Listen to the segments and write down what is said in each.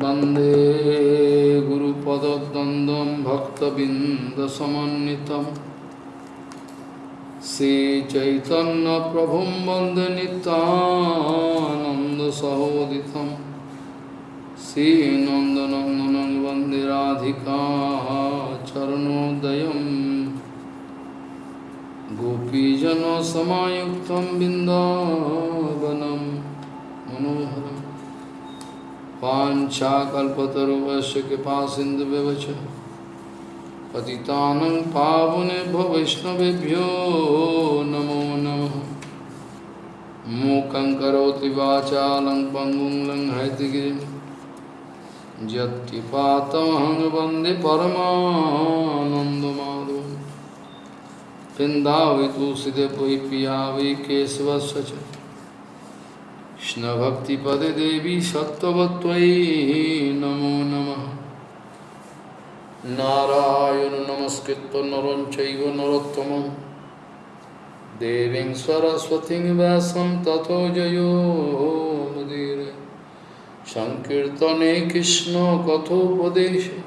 वंदे गुरुपदद्वन्द्वं भक्तबिन्दसमन्वितं। श्रीचैतन्यप्रभुं वंदे नितानन्दसहोदितं श्रीनन्दनन्दनं वंदे राधिका चरणोदयं गोपीजनसमायुक्तं बिन्दावनं। मनोहरम्। वाञ्छाकल्पतरुवस्य कृपा सिन्धुव्यवच पतितानं पावनेभ्यो वैष्णवेभ्यो नमो नमः। मूकं करोति वाचालं पङ्गुं लङ्घयतिगिरिं यत्किपातमहं वंदे पिया वै केशवस्य কৃষ্ণভক্তিপদে দেবী সত্যবত্তৈ নমো নম। নারায়ণ নমস্কৃত নরঞ্চৈব নরোত্তম দেবীং সরস্বতীং ব্যাসম তত জয়োমুদীর সংকীর্তনে কৃষ্ণ কথোপদেশে।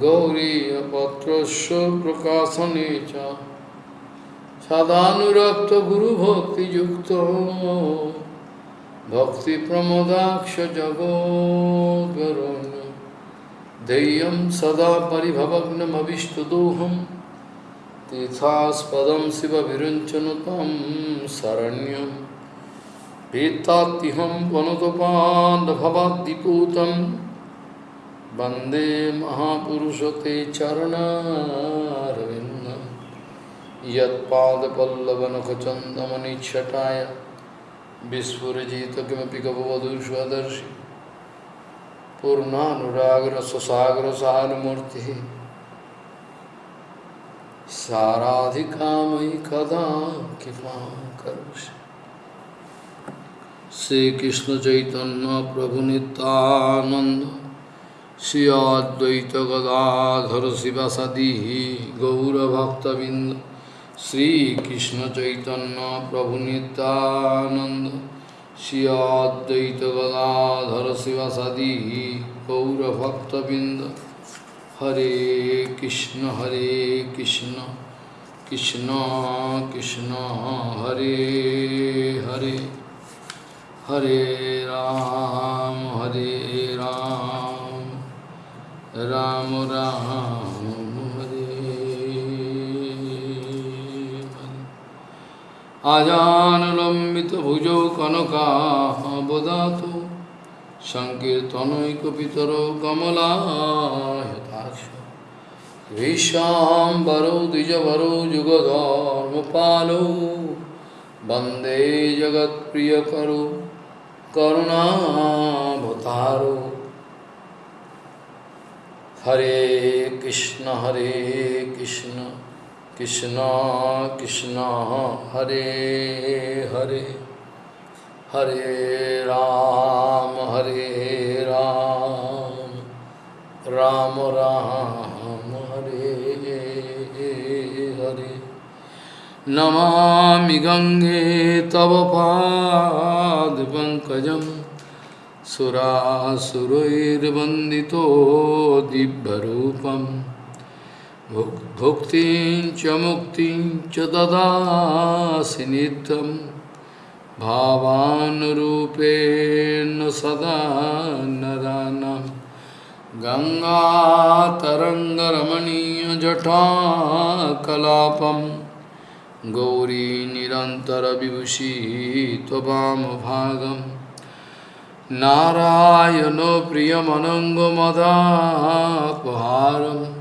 গৌরীপত্রস্য প্রকাশনে চ। সদানুরক্ত গুরুভক্তিযুক্ত। भक्ति प्रमोदाक्ष जगोद्वरुण। देयम सदा परिभवग्नमीष्टदोहम तीर्थास्पदम शिव विरुंचन तम शरण्यम भीतातिहम वनुतपादभवादीपूत वंदे महापुरुष ते चरणारविंद यदपल्लवनखचंदमनिछटाया विस्फुजित स्वदर्शी कपवधुष्वदर्शि पूर्णानुराग्रसुसागर सहानुमूर्ति साराधिका कदा कृपा कर श्री कृष्ण चैतन्य प्रभु नितानंद श्री अद्वैत गदाधर शिव सदी गौरभक्तबिंद श्रीकृष्ण चैतन्य प्रभु नित्यानंद श्री अद्वैत गदाधर शिवसदी गौरभक्तबिंद हरे कृष्ण हरे कृष्ण कृष्ण कृष्ण हरे हरे हरे राम हरे राम আজানুলম্বিত ভুজৌ কনকাবদাত সংকীর্তনৈকিতর কমলাহতাশ বিশ্বাম্বরৌ দ্বিজবরৌ যুগধর্মপালৌ বন্দে জগৎপ্রিয় করু করুণাভতারো হরে কৃষ্ণ হরে কৃষ্ণ कृष्ण कृष्ण, हरे हरे। हरे राम हरे राम। राम राम, हरे हरे। नमामि गङ्गे तव पादपङ्कजं सुरासुरैर्वन्दितो दिव्यरूपम्। भुक्तिं च मुक्तिं च ददासि नित्यं। भावानुरूपेण सदा नरानां गङ्गातरङ्गरमणीयजटाकलापं। गौरी निरन्तरविभूषी त्ववामभागं नारायणो प्रियमनङ्गमदापहारम्।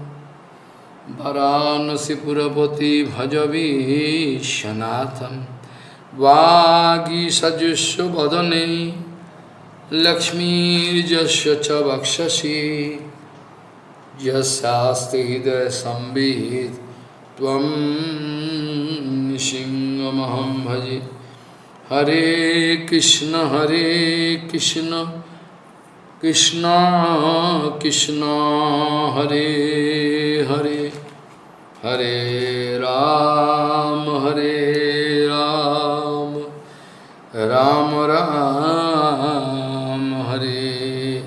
वरानसीपुरपति भजवीशनाथम वागी सजुष्व वदने लक्ष्मीजस्य च वक्षसि। यस्ते हृदय संवित तम सिंहमहम भजे। हरे कृष्ण हरे Krishna Krishna Krishna, Hare Hare. Hare Ram, Hare Ram, Ram Ram, Hare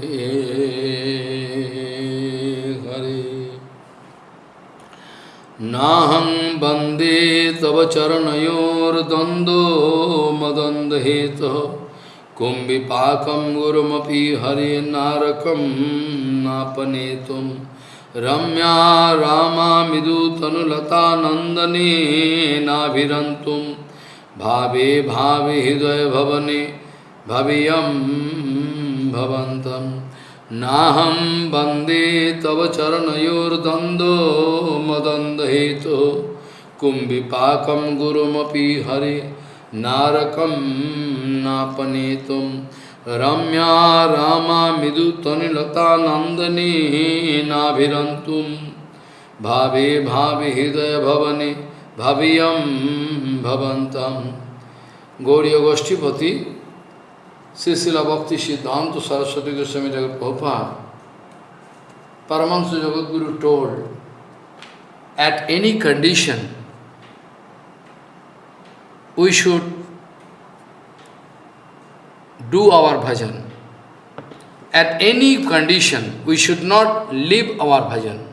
Hare. Naham bande tava charanayor dando madandheta kumbhipakam gurumaphi hare narakam napanetum. Ramya రామామిదు తనులతా నందనే నాభిరంతుం. Bhave Bhave హృదయ భవనే భవియం భవంతం. నాహం వందే తవ చరణయోర్దందో మదందహేతో. కుంభిపాకం గురుమపి హరి నారకం నాపనేతుం. रम्या रामामिदुतनिलतानन्दनेनाभिरन्तुं भावे भावे हृदयभवने भवियं भवन्तं गौरीयगोष्ठीपति Srila Bhakti Siddhanta Saraswati Goswami Jagat Prabhupada, Paramahansa Jagadguru told, at any condition, we should do our bhajan. At any condition, we should not leave our bhajan.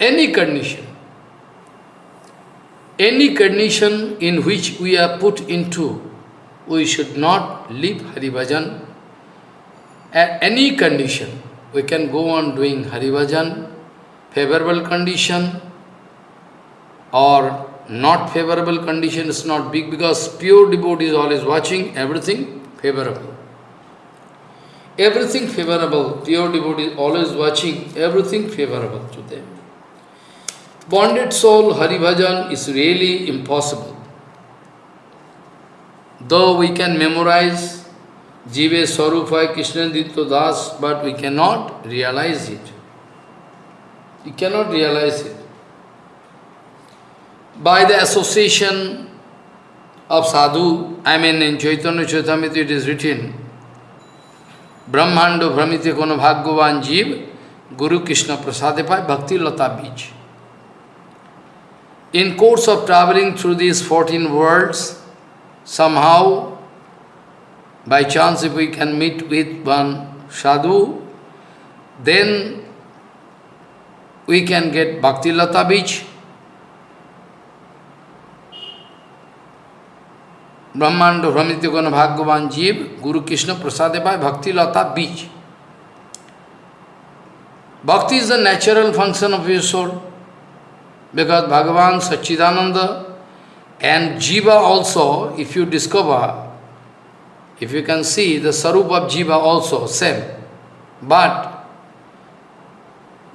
Any condition. Any condition in which we are put into, we should not leave Hari Bhajan at any condition. We can go on doing Hari Bhajan, favorable condition or not favorable condition is not big because pure devotee is always watching everything favorable. Everything favorable, pure devotee always watching everything favorable to them. Bonded soul Hari Bhajan is really impossible. Though we can memorize Jive Swarupaya Krishna Ditya Das, but we cannot realize it. We cannot realize it. By the association of sadhu, I mean in Chaitanya Charitamrita it is written, Bhagavan Jiv, Guru Krishna Bhakti Lata Bij. In course of traveling through these 14 worlds, somehow, by chance if we can meet with one sadhu, then we can get Bhakti Lata ब्रह्मांड भ्रमित गुण भाग्यवान जीव, गुरु Krishna Prasad bye bhakti lata bij bhakti is the natural function of you soul because Bhagavan Sachchidananda and jiva also if you discover if you can see the swarup of jiva also same but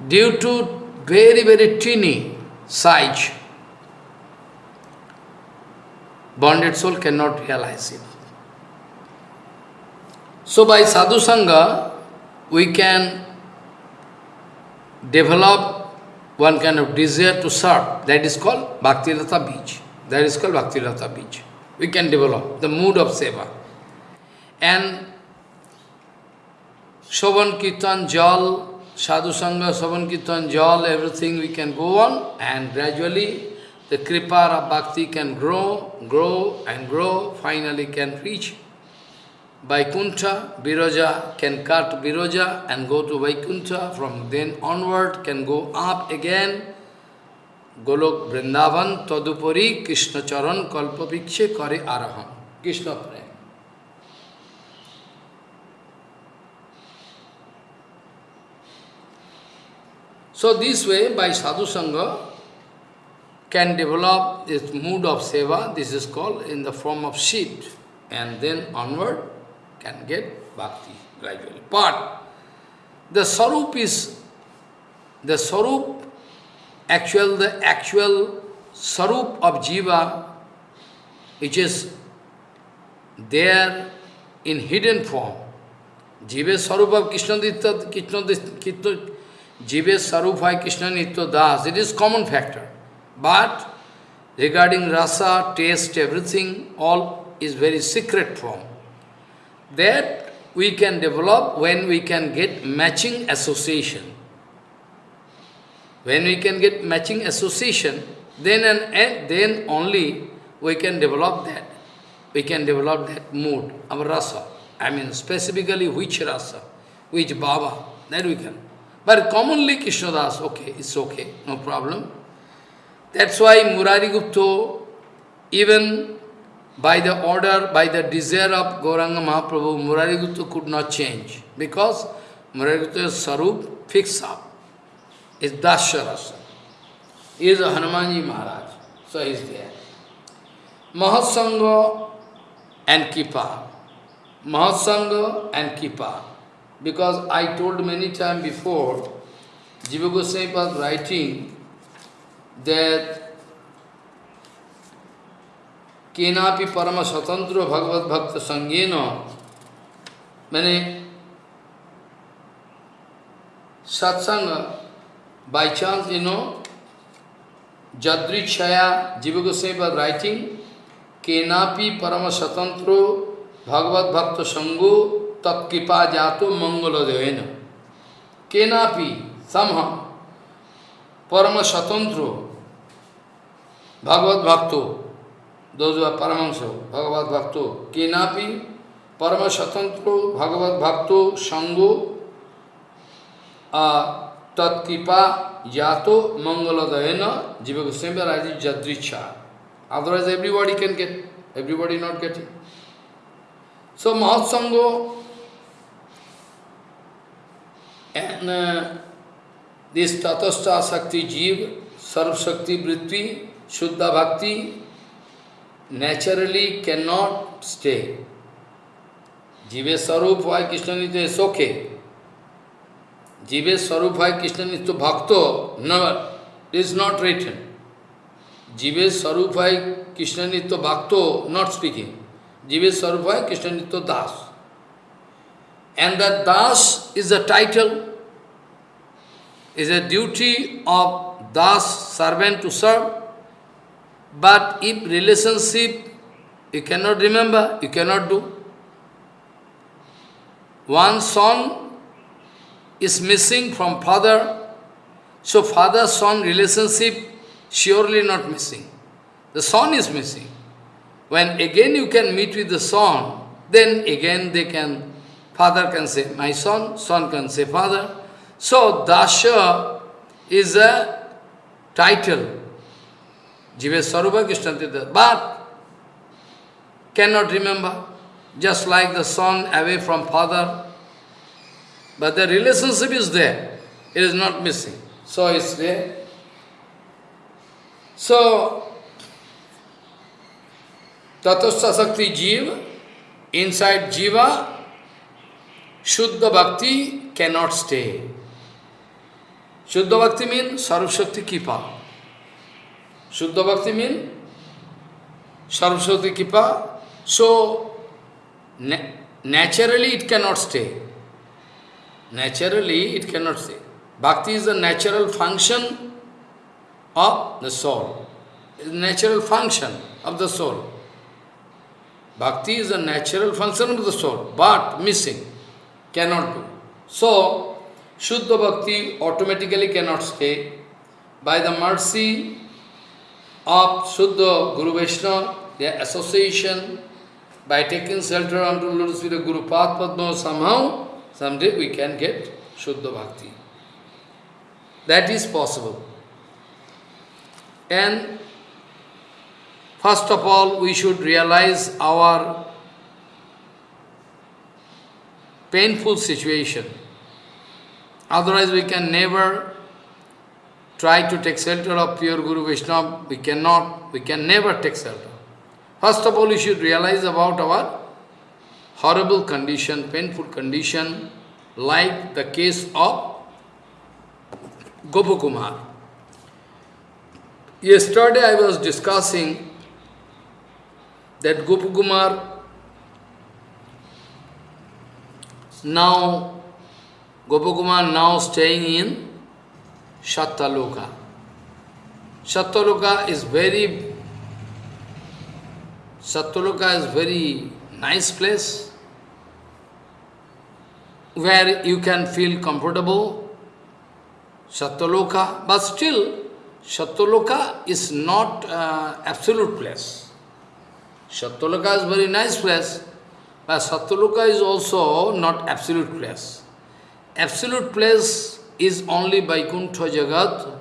due to very very tiny size bonded soul cannot realize it. So by sadhu sangha, we can develop one kind of desire to serve. That is called Bhakti Lata Bij. That is called Bhakti Lata Bij. We can develop the mood of seva. And Shovan Kirtan Jal, Sadhu Sangha, Shovan Kirtan Jal, everything we can go on and gradually the kripa of bhakti can grow, grow and grow, finally can reach Vaikuntha, Viraja can cut Viraja and go to Vaikuntha, from then onward can go up again Golok Vrindavan Tadupari Krishna Charan Kalpavikshe Kare Araham. Krishna Prem. So this way, by sadhu sangha, can develop this mood of seva, this is called in the form of seed, and then onward can get bhakti gradually. But the sarup is, the sarup actual, the actual sarup of jiva, which is there in hidden form. Jiva sarup of Krishna Krishna Ditta, Jiva sarup by Krishna Nitya Das, it is common factor. But regarding rasa, taste, everything, all is very secret form. That we can develop when we can get matching association. When we can get matching association, then and then only we can develop that. We can develop that mood, our rasa. I mean specifically which rasa, which baba, that we can. But commonly Krishnadas, okay, it's okay, no problem. That's why Murari Gupta, even by the order, by the desire of Gauranga Mahaprabhu, Murari Gupta could not change. Because Murari Gupta's Sarup fixed up. Is Dasharasa. He is Hanumanji Maharaj. So he is there. Mahatsanga and Kipa. Mahatsanga and Kipa. Because I told many times before, Jiva Goswami was writing that Kenapi Parama Swatantra Bhagavad Bhakta Sangena, many satsanga, by chance, you know, Jadrichaya, Jiva Goswami was writing, Kenapi Parama Swatantra Bhagavad Bhakta Sango Tat Kipa Jato Mangala Devena. Kenapi, somehow, Parama Swatantra Bhagavad Bhakto, those who are Paramahansa, Bhagavad Bhakto, Kenapi, Parama Svatantro, Bhagavad Bhakto, Sango, uh, Tat Kripa, Yato, Mangaladayana, Jiva Goswami Raji Jadricha. Otherwise everybody can get, everybody not getting. So Mahatsango and uh, this Tatastha Sakti Jeev, Sarv Shakti Vritti, Shuddha Bhakti naturally cannot stay. Jive Sarup why Krishna Nitya is okay. Jive Sarup why Krishna Nitya Bhakto, never, is not written. Jive Sarup why Krishna Nitya Bhakto, not speaking. Jive Sarup why Krishna Nitya Das. And that Das is a title, is a duty of Das, servant to serve. But if relationship you cannot remember, you cannot do. One son is missing from father, so father-son relationship surely not missing. The son is missing. When again you can meet with the son, then again they can, father can say, my son, son can say, father. So Dasha is a title Jive Sarupa Krishnatita, but cannot remember, just like the son away from father. But the relationship is there, it is not missing. So it's there. So, Tatastha Sakti Jiva, inside Jiva, Shuddha Bhakti cannot stay. Shuddha Bhakti means Sarvashakti Kipa. Shuddha Bhakti means Saraswati Kipa. So, na naturally it cannot stay. Naturally it cannot stay. Bhakti is a natural function of the soul. Natural function of the soul. Bhakti is a natural function of the soul, but missing, cannot do. So, Shuddha Bhakti automatically cannot stay. By the mercy of Shuddha Guru Vaishnava, their association, by taking shelter unto Lotus feet Guru Padma, somehow, someday we can get Shuddha Bhakti. That is possible. And first of all, we should realize our painful situation. Otherwise, we can never try to take shelter of pure Guru Vaishnava, we cannot, we can never take shelter. First of all, we should realize about our horrible condition, painful condition, like the case of Gopakumar. Yesterday I was discussing that Gopakumar now, Gopakumar now staying in Shattaloka. Shattaloka is very, Shattaloka is very nice place where you can feel comfortable, Shattaloka, but still Shattaloka is not uh, absolute place. Shattaloka is very nice place, but Satyaloka is also not absolute place. Absolute place is only Vaikuntha Jagat,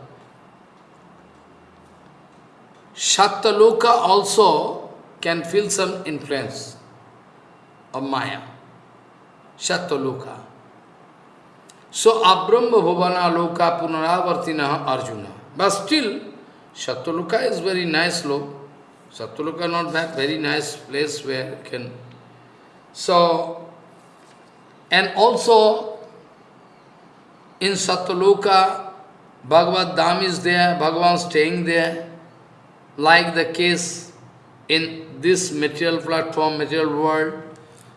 Satyaloka also can feel some influence of Maya. Satyaloka. So, Abrahma Bhavana Loka Punaravartina Arjuna. But still, Satyaloka is very nice look. Satyaloka not that very nice place where you can... So, and also in Satyaloka, Bhagavad Dham is there, Bhagavan staying there, like the case in this material platform, material world,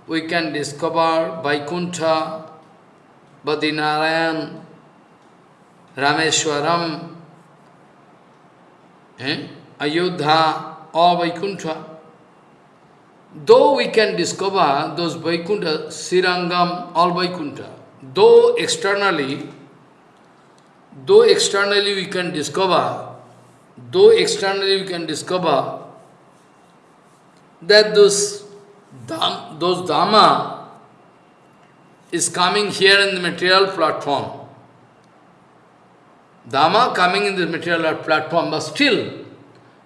we can discover Vaikuntha, Badinarayan, Rameshwaram, eh? Ayodhya, or Vaikuntha. Though we can discover those Vaikuntha, Sirangam, all Vaikuntha, though externally, though externally we can discover, though externally we can discover that those, those Dhamma is coming here in the material platform. Dhamma coming in the material platform, but still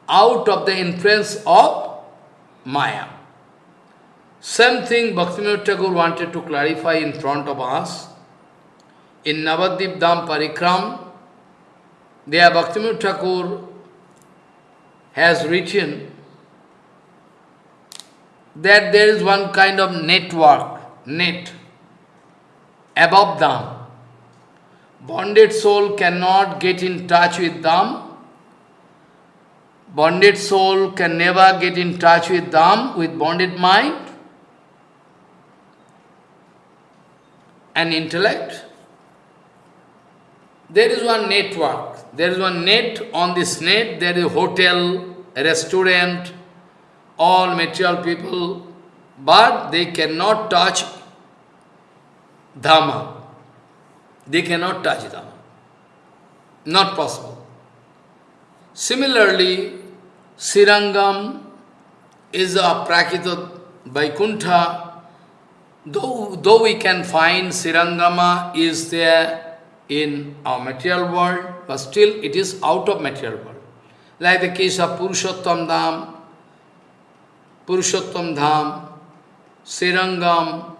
out of the influence of Maya. Same thing Bhaktivinoda Thakur wanted to clarify in front of us. In Navadip Dham Parikram, there Bhaktivinoda Thakur has written that there is one kind of network, net, above Dham. Bonded soul cannot get in touch with Dham. Bonded soul can never get in touch with Dham, with bonded mind. And intellect, there is one network. There is one net. On this net, there is a hotel, restaurant, all material people, but they cannot touch Dhamma. They cannot touch Dhamma. Not possible. Similarly, Sirangam is a Prakita Vaikuntha, Though, though we can find Sirangama is there in our material world, but still it is out of material world. Like the case of Purushottam Dham, Purushottam Dham, Sirangam,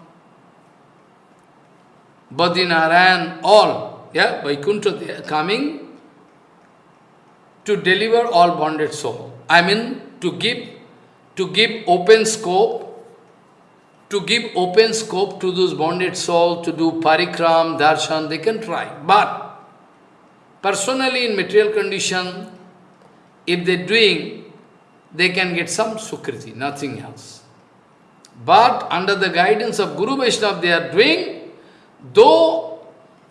Badinarayan, all, yeah, Vaikuntha, coming to deliver all bonded soul. I mean, to give, to give open scope to give open scope to those bonded souls to do parikram, darshan, they can try. But personally in material condition, if they're doing, they can get some sukriti, nothing else. But under the guidance of Guru Vaishnava they are doing, though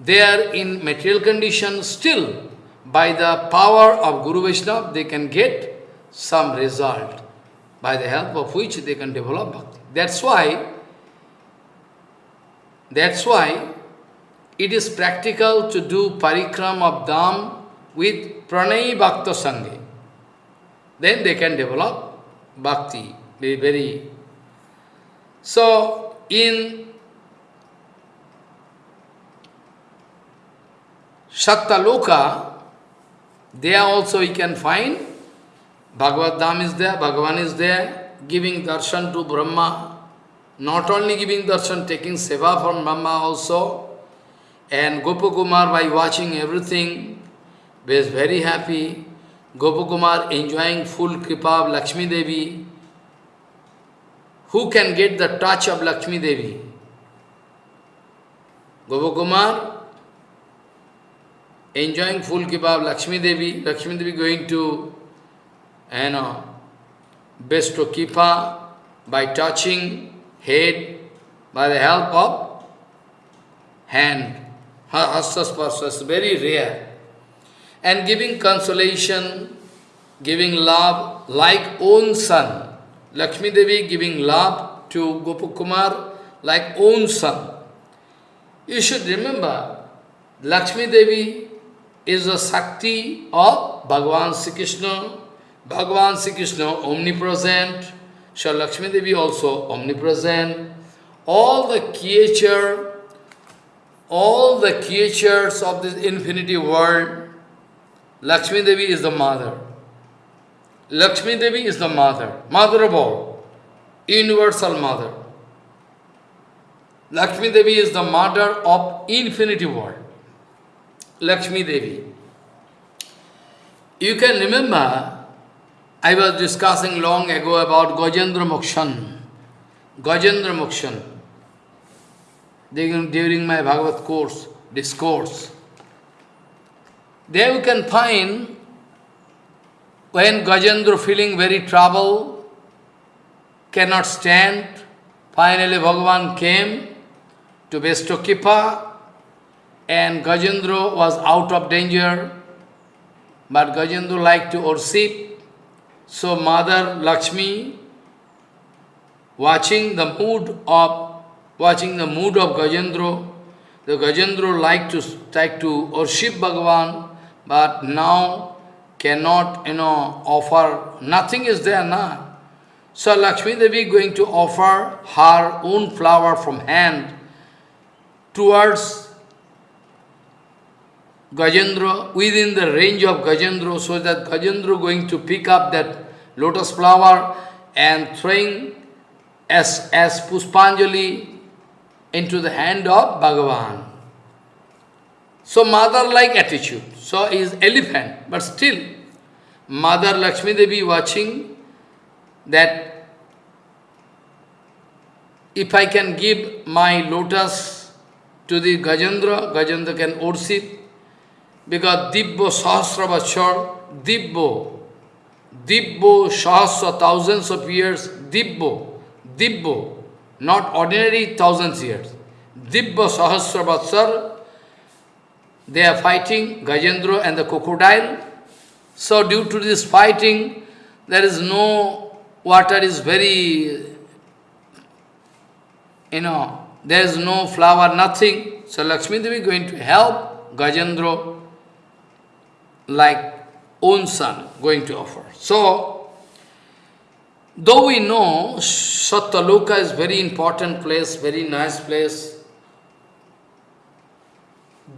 they are in material condition, still by the power of Guru Vaishnava they can get some result, by the help of which they can develop bhakti. That's why, that's why it is practical to do parikram of Dham with pranay bhakta. Then they can develop bhakti, very, very. So, in Satyaloka, there also you can find Bhagavad Dham is there, Bhagavan is there, giving darshan to Brahma, not only giving darshan, taking seva from Brahma also, and Gopakumar by watching everything was very happy. Gopakumar enjoying full kripa of Lakshmi Devi. Who can get the touch of Lakshmi Devi? Gopakumar enjoying full kripa of Lakshmi Devi. Lakshmi Devi going to, you know, bestow kipa by touching head by the help of hand. Hastasparsa is very rare. And giving consolation, giving love like own son. Lakshmi Devi giving love to Gopakumar like own son. You should remember, Lakshmi Devi is a Sakti of Bhagavan Sri Krishna Bhagavan Sri Krishna omnipresent, Shri Lakshmi Devi also omnipresent. All the creature, all the creatures of this infinity world, Lakshmi Devi is the mother. Lakshmi Devi is the mother, mother of all, universal mother. Lakshmi Devi is the mother of infinity world. Lakshmi Devi. You can remember, I was discussing long ago about Gajendra Mokshan. Gajendra Mokshan. During my Bhagavad course, discourse. There you can find when Gajendra feeling very trouble, cannot stand, finally Bhagavan came to bestow Kipa and Gajendra was out of danger, but Gajendra liked to worship. So Mother Lakshmi, watching the mood of watching the mood of Gajendra, the Gajendra liked to like to worship Bhagavan, but now cannot, you know, offer, nothing is there now. So Lakshmi Devi going to offer her own flower from hand towards Gajendra, within the range of Gajendra, so that Gajendra going to pick up that lotus flower and throwing as, as Puspanjali into the hand of Bhagavan. So mother-like attitude. So is elephant, but still Mother Lakshmi Devi watching that if I can give my lotus to the Gajendra, Gajendra can worship because Dibbo Sahasra Vachar, Dibbo, Dibbo Sahasra, thousands of years, Dibbo, Dibbo, not ordinary thousands years. Dibbo Sahasra Vachar, they are fighting, Gajendra and the crocodile. So due to this fighting, there is no, water is very, you know, there is no flower, nothing. So Lakshmi Devi going to help Gajendra like own son going to offer. So, though we know Satyaloka is very important place, very nice place,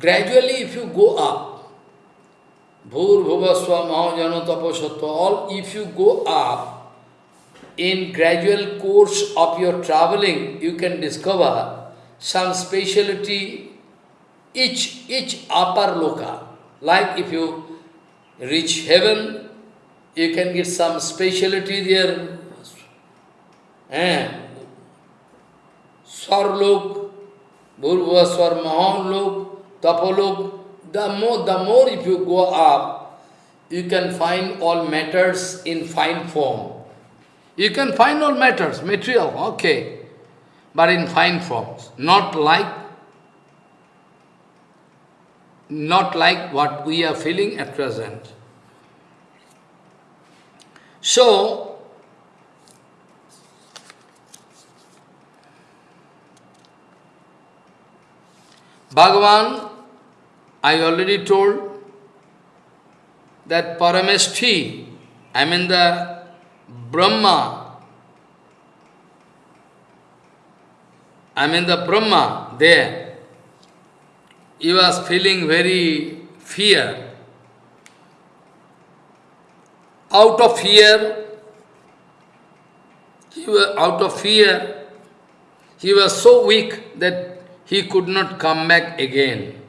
Gradually, if you go up, Bhur, Bhuvaswa, Mahajana, Taposatva, all, if you go up, in gradual course of your traveling, you can discover some speciality, each, each upper loka. Like if you reach heaven, you can get some speciality there. Eh? Swarlok, Bhurva Swar Mahalok, Tapolok, the more, the more if you go up, you can find all matters in fine form. You can find all matters, material, okay, but in fine forms, not like not like what we are feeling at present. So, Bhagavan, I already told that Parameshti, I mean the Brahma, I mean the Brahma there, he was feeling very fear. Out of fear, he was out of fear, he was so weak that he could not come back again.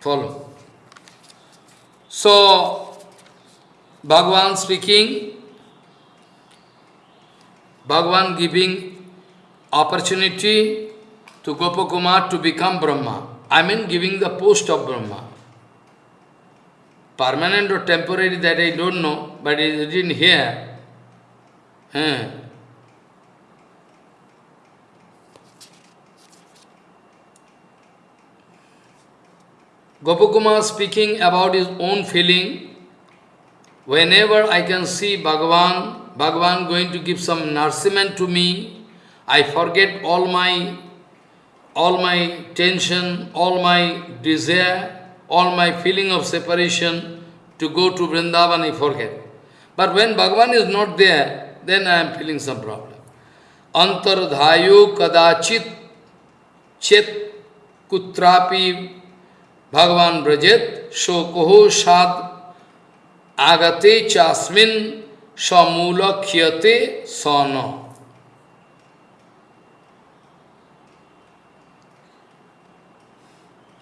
Follow. So, Bhagavan speaking, Bhagavan giving opportunity to Gopakumar to become Brahma. I mean giving the post of Brahma. Permanent or temporary that I don't know, but it didn't hear. Hmm. Gopakumar speaking about his own feeling, whenever I can see Bhagavan, Bhagavan going to give some nourishment to me, I forget all my all my tension, all my desire, all my feeling of separation to go to Vrindavan, I forget. But when Bhagavan is not there, then I am feeling some problem. Antardhayo kadachit chet kutrapi Bhagavan Brajet, so Koho Sad agate chasmin samula khyate sana.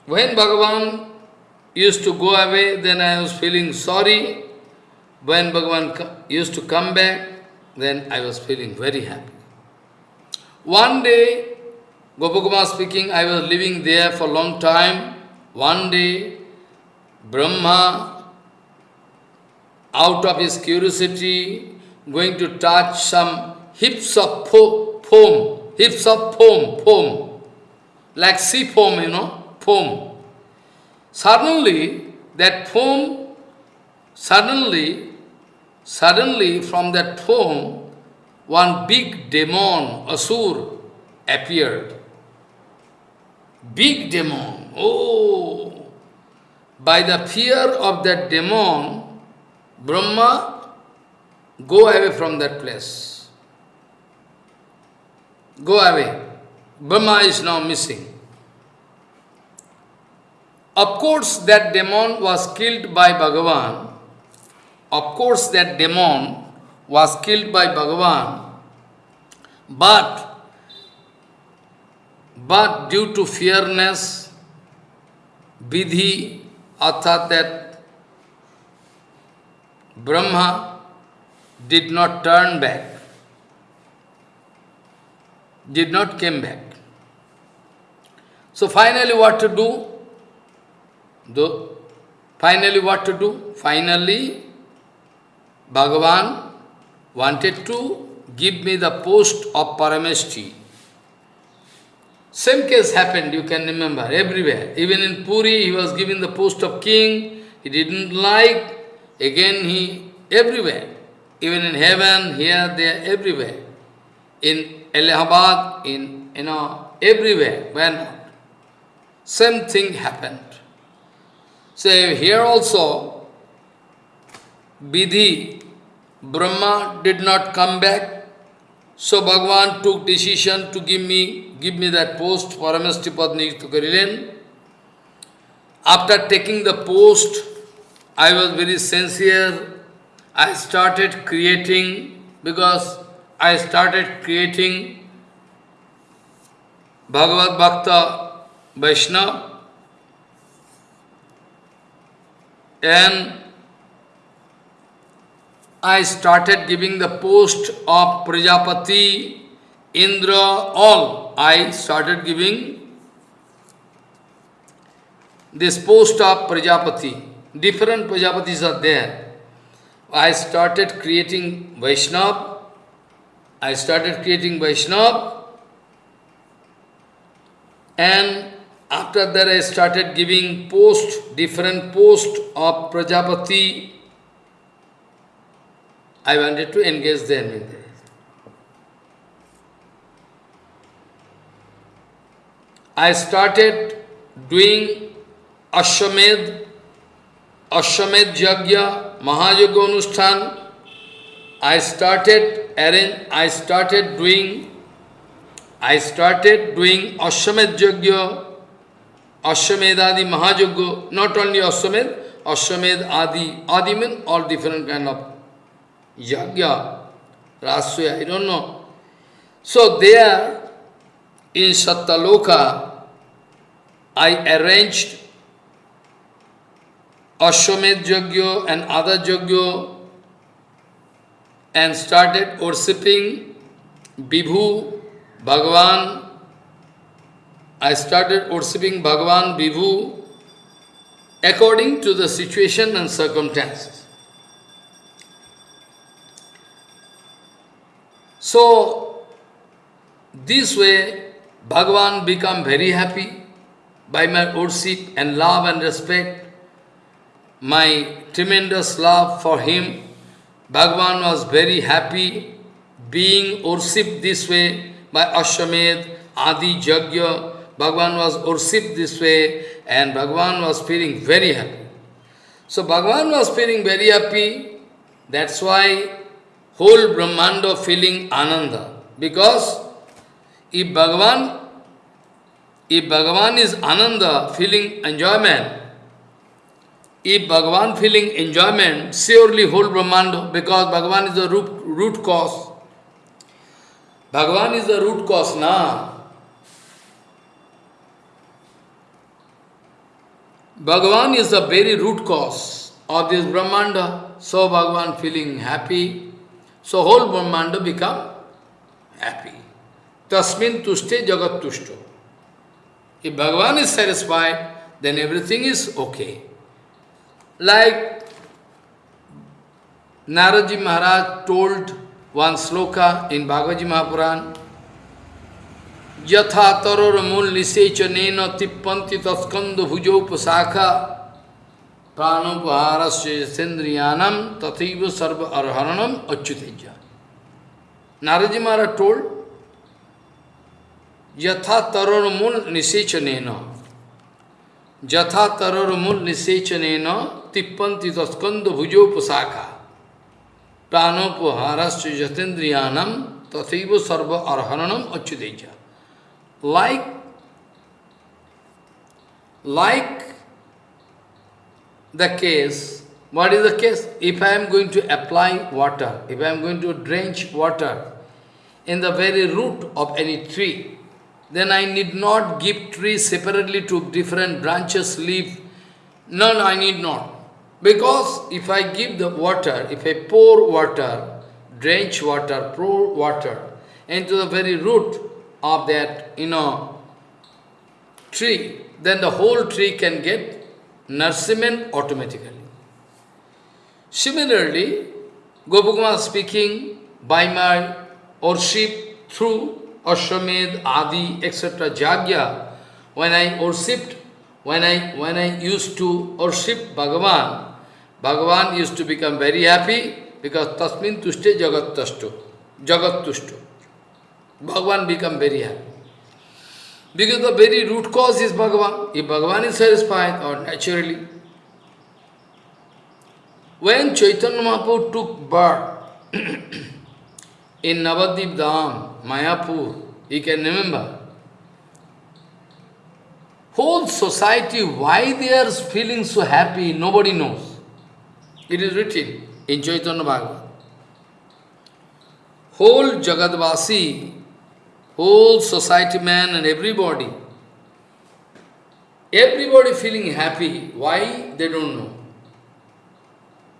When Bhagavan used to go away, then I was feeling sorry. When Bhagavan used to come back, then I was feeling very happy. One day, Gopakumar speaking, I was living there for a long time. One day, Brahma, out of his curiosity, going to touch some hips of foam, hips of foam, foam, like sea foam, you know foam. Suddenly, that foam, suddenly, suddenly from that foam, one big demon, Asur, appeared. Big demon. Oh! By the fear of that demon, Brahma go away from that place. Go away. Brahma is now missing. Of course, that demon was killed by Bhagavan. Of course, that demon was killed by Bhagavan. But, but due to fearness, vidhi, arthat that Brahma did not turn back, did not came back. So finally what to do? Though, finally what to do? Finally, Bhagavan wanted to give me the post of Parameshti. Same case happened, you can remember, everywhere. Even in Puri, he was given the post of king, he didn't like, again he, everywhere. Even in heaven, here, there, everywhere. In Allahabad, in, you know, everywhere, when same thing happened. So here also, Vidhi, Brahma did not come back. So Bhagavan took decision to give me give me that post, Paramesti Padni Tukarilen. After taking the post, I was very sincere. I started creating, because I started creating Bhagavad Bhakta Vaishnava and I started giving the post of Prajapati, Indra, all. I started giving this post of Prajapati. Different Prajapatis are there. I started creating Vaishnav. I started creating Vaishnav. And after that I started giving post, different post of Prajapati. I wanted to engage them in this. I started doing Ashwamed, Ashwamed Jagya, Mahayoga Anushthan. I started arrange, I started doing I started doing Ashwamed Jagya Ashwamed Adi Mahajogya, not only Ashwamed, Ashwamed Adi, Adi all different kind of Yagya, Rasya, I don't know. So there, in Sattaloka, I arranged Ashwamed Jagya and other Jagya and started worshipping Bibhu, Bhagavan, I started worshipping Bhagavan Vibhu according to the situation and circumstances. So, this way, Bhagavan become very happy by my worship and love and respect, my tremendous love for him. Bhagavan was very happy being worshipped this way by Ashwamed, Adi Jagya, Bhagavan was worshipped this way and Bhagavan was feeling very happy. So Bhagavan was feeling very happy, that's why whole Brahmanda feeling Ananda. Because if Bhagavan, if Bhagavan is Ananda, feeling enjoyment, if Bhagavan feeling enjoyment, surely whole Brahmanda, because Bhagavan is the root, root cause. Bhagavan is the root cause, na. Bhagavan is the very root cause of this Brahmanda. So Bhagavan feeling happy. So whole Brahmanda become happy. Tasmin tushte jagat tushto. If Bhagavan is satisfied, then everything is okay. Like Naraji Maharaj told one sloka in Bhagavad Mahapuran, यथा तरोर मूल निषेचन तिप्पन्ति तस्कंद भुजोपशाखा। प्राणोपहार सेन्द्रियानम तथैव सर्व अर्हरणम अच्युत नारद महाराज टोल यथा तरोर मूल निषेचन यथा तरोर मूल निषेचन तिप्पन्ति तस्कंद भुजोपशाखा। प्राणोपहार जतेन्द्रियानम तथैव सर्व अर्हरणम Achyut Like, like the case, what is the case? If I am going to apply water, if I am going to drench water in the very root of any tree, then I need not give tree separately to different branches, leaf. No, no, I need not. Because if I give the water, if I pour water, drench water, pour water into the very root of that, you know, tree, then the whole tree can get nourishment automatically. Similarly, Gopakumar speaking by my worship through Ashwamed, Adi, etc. Jagya, when I worshipped, when I when I used to worship Bhagavan, Bhagavan used to become very happy because Tasmin Tushte Jagat Tashtu, Jagat Tushtu. Bhagavan become very happy. Because the very root cause is Bhagavan. If Bhagavan is satisfied, or naturally. When Chaitanya Mahaprabhu took birth in Navadip Dham, Mayapur, you can remember, whole society, why they are feeling so happy, nobody knows. It is written in Chaitanya Bhagavat. Whole Jagadvasi, whole society man and everybody, everybody feeling happy. Why? They don't know.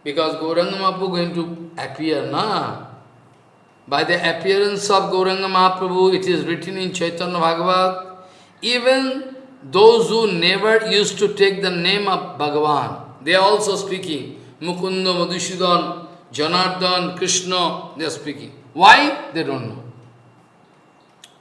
Because Gauranga Mahaprabhu going to appear, na? By the appearance of Gauranga Mahaprabhu, it is written in Chaitanya Bhagavat, even those who never used to take the name of Bhagavan, they are also speaking. Mukunda, Madhusudan, Janardhan, Krishna, they are speaking. Why? They don't know.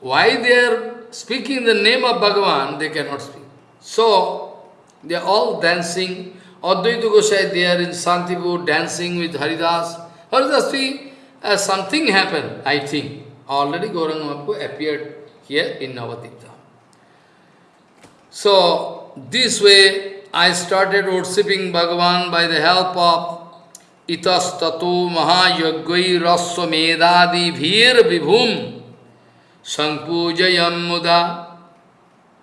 Why they are speaking the name of Bhagavan, they cannot speak. So, they are all dancing. Advaita Gosai, they are in Santipur dancing with Haridas. Haridas, see, uh, something happened, I think. Already Gauranga appeared here in Navadipta. So, this way, I started worshipping Bhagavan by the help of itastato mahayagvai raswamedadi bhir vibhum sankpujayam muda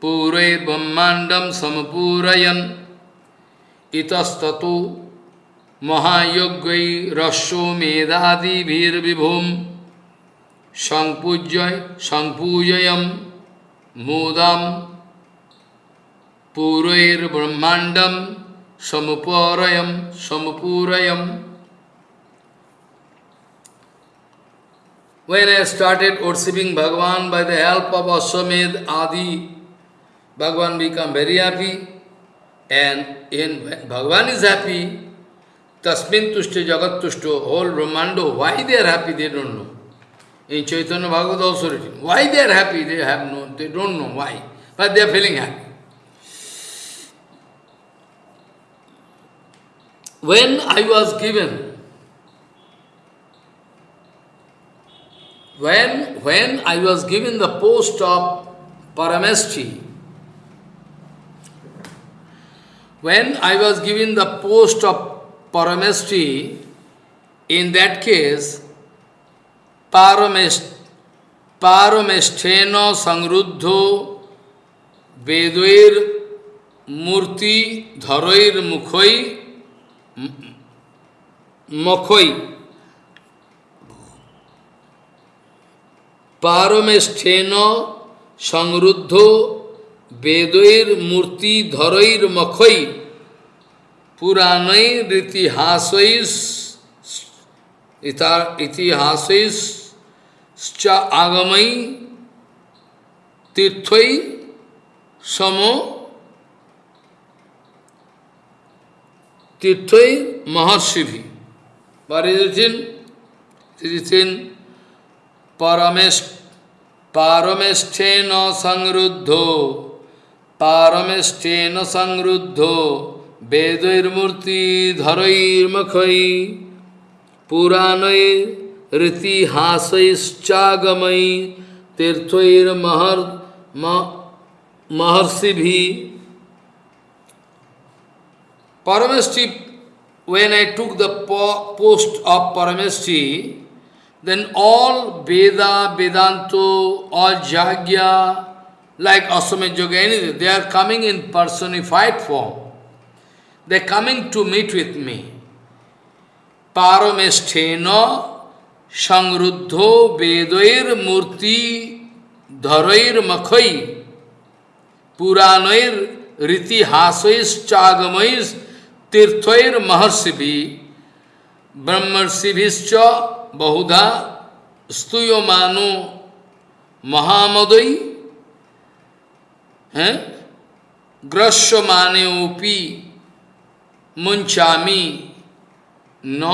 pure brahmandam samapurayan itastato mahayagvai raswamedadi bhir vibhum sankpujay sankpujayam mudam Purair Brahmandam Samupurayam Samupurayam. When I started worshipping Bhagavan by the help of Aswamed Adi, Bhagavan become very happy. And in, when Bhagavan is happy, Tasmin Tushta Jagat Tushto, whole Brahmando, why they are happy, they don't know. In Chaitanya Bhagavad also written, why they are happy, they have no, they don't know why, but they are feeling happy. When I was given, when, when I was given the post of Paramestri, when I was given the post of Paramestri, in that case, Paramest, Paramestheno Sangruddho Vedvair Murti Dharoir Mukhoi Mokhoi পারমেষ্ঠেন সংরুদ্ধ বেদৈর মূর্তি ধরৈর মখৈ পুরাণৈর ইতিহাসৈস ইতিহাসৈস আগমৈ তীর্থই সম তীর্থই মহর্ষিভি What is it Paramesthena Sangruddho Paramesthena Sangruddho Vedair Murti Dharair Makhai Puranai Riti Hasais Chagamai Tirthair Mahar Maharsibhi. Parameshti when I took the post of Parameshti, then all Veda, Vedanto, all Jagya, like Asame Yoga, anything, they are coming in personified form. They are coming to meet with me. Paramesthena Sangruddho Vedair Murti Dharair Makhai Puranair Riti Hasais Chagamais तीर्थर महर्षि भी ब्रह्मर्षिभिश्च बहुधा स्तूयमानो महामदयी हैं ग्रस्व माने UPI मुंचामी न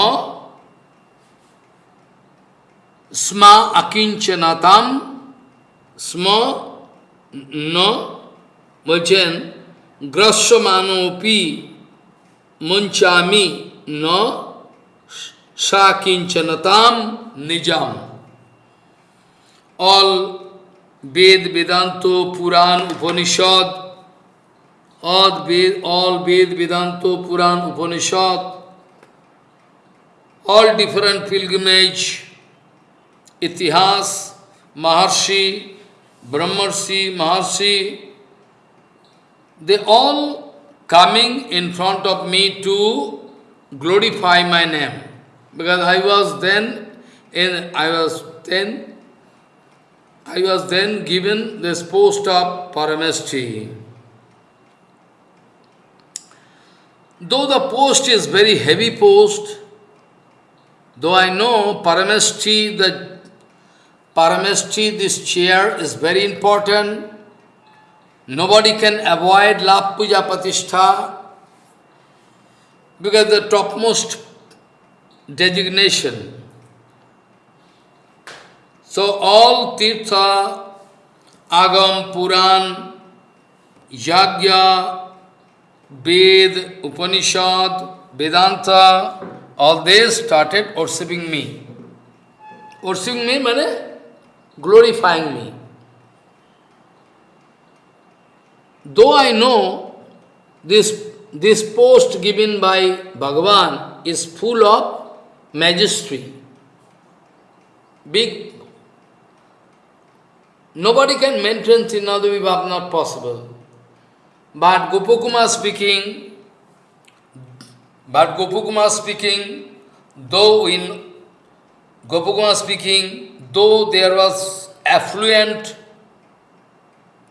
स्मा अकिंचनताम स्म न বলছেন গ্রস্যমানোপি munchami no sakinchanatam nijam. All Ved, Vedanto, Puran, Upanishad, all Ved, all Ved, Vedanto, Puran, Upanishad, all different pilgrimage, Itihas, Maharshi, Brahmarshi, Maharshi, they all coming in front of me to glorify my name. Because I was then in I was then I was then given this post of Parameshti. Though the post is very heavy post, though I know Parameshti, the Parameshti, this chair is very important, Nobody can avoid Lap Puja Patishtha because the topmost designation. So all Tirtha, Agam, Puran, Yagya, Ved, Upanishad, Vedanta, all they started worshipping me. Worshipping me means glorifying me. Though I know this, this post given by Bhagavan is full of majesty, big. Nobody can maintain Trinadavibhav, not possible. But Gopakumar speaking, but Gopakumar speaking, though in Gopakumar speaking, though there was affluent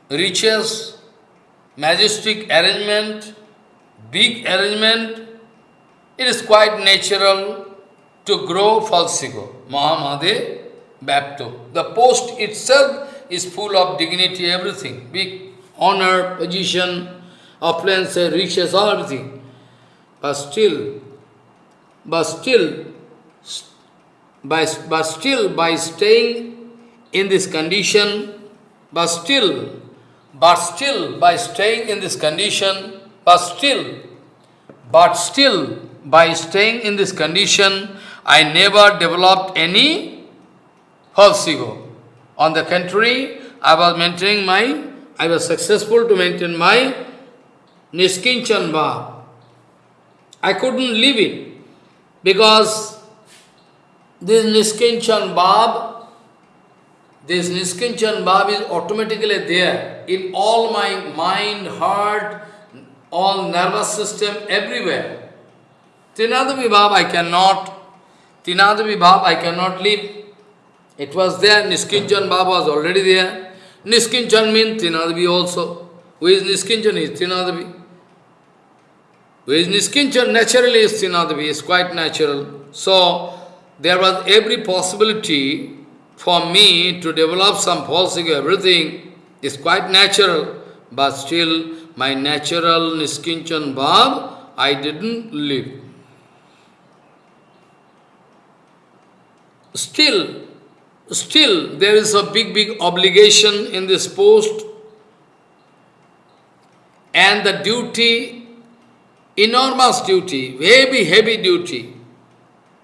riches, majestic arrangement, big arrangement, it is quite natural to grow falsigo, Mahamade Bapto. The post itself is full of dignity, everything, big honor, position, opulence, riches, all everything. But still, but still, by, but still by staying in this condition, but still but still, by staying in this condition, but still, but still, by staying in this condition, I never developed any false ego. On the contrary, I was maintaining my, I was successful to maintain my Niskinchan Bhav. I couldn't leave it because this Niskinchan Bhav this Niskinchan Bhav is automatically there in all my mind, heart, all nervous system, everywhere. Trinada Vibhav I cannot, Trinada Vibhav I cannot leave. It was there, Niskinchan Bhav was already there. Niskinchan means Trinadavi also. Who is Niskinchan is Trinadavi. Who is Niskinchan naturally is Trinadavi, is quite natural. So, there was every possibility for me to develop some false ego, everything is quite natural, but still my natural Niskinchan Bhav, I didn't live. Still, still there is a big, big obligation in this post and the duty, enormous duty, heavy, heavy duty.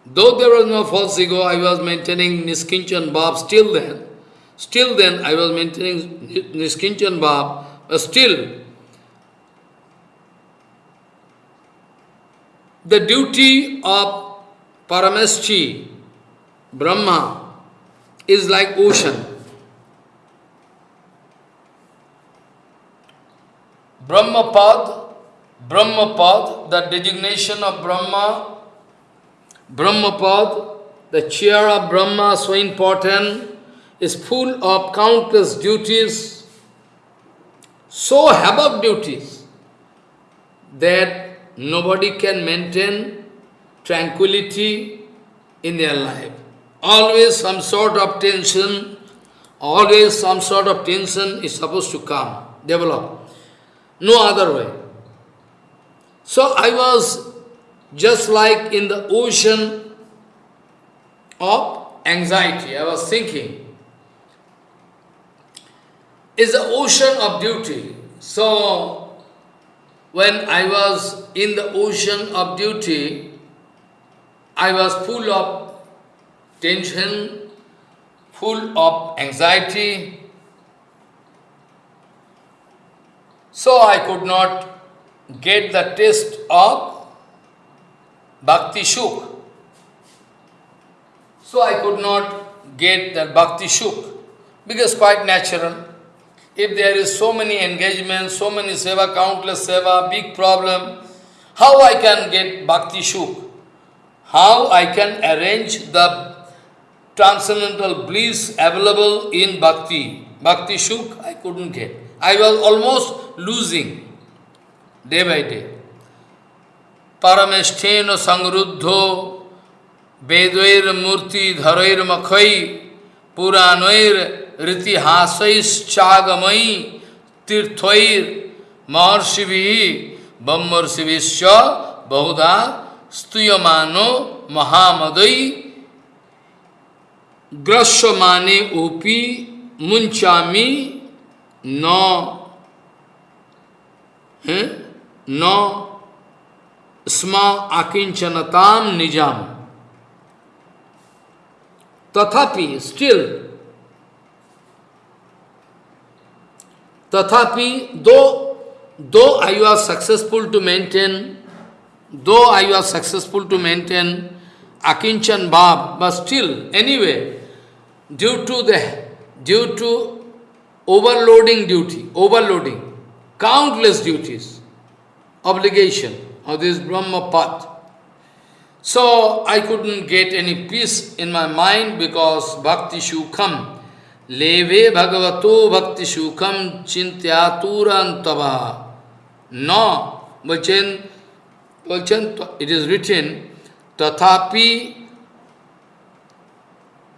Though there was no false ego, I was maintaining Niskinchan Bhav still then. Still then I was maintaining Niskinchan Bhav, but still the duty of Parameshti, Brahma, is like ocean. Brahmapad, Brahmapad, the designation of Brahma Brahmapad, the chair of Brahma, so important, is full of countless duties, so havoc duties, that nobody can maintain tranquility in their life. Always some sort of tension, always some sort of tension is supposed to come, develop. No other way. So I was just like in the ocean of anxiety, I was thinking, is the ocean of duty. So, when I was in the ocean of duty, I was full of tension, full of anxiety. So I could not get the taste of Bhakti Shuk. So I could not get that Bhakti Shuk, because quite natural. If there is so many engagements, so many seva, countless seva, big problem, how I can get Bhakti Shuk? How I can arrange the transcendental bliss available in bhakti. Bhakti Shuk, I couldn't get. I was almost losing day by day. Parameshteno sangruddho vedoir murti dharair makhai puranoir ritihasais chagamai tirthoir maharshivi bammarshivishya bahudha stuyamano mahamadai ग्रस्व माने OP मुंचामी नौ हैं? नौ स्मा आकिंचनताम निज़ाम। तथापि still तथापि though though I are successful to maintain though I are successful to maintain akinchen bhav, but still, anyway, due to the, due to overloading duty, overloading, countless duties, obligation, of this Brahma path. So I couldn't get any peace in my mind because bhakti shukham, leve bhagavato bhakti shukham chintyaturantava. No, bachan, bachan, it is written, tathapi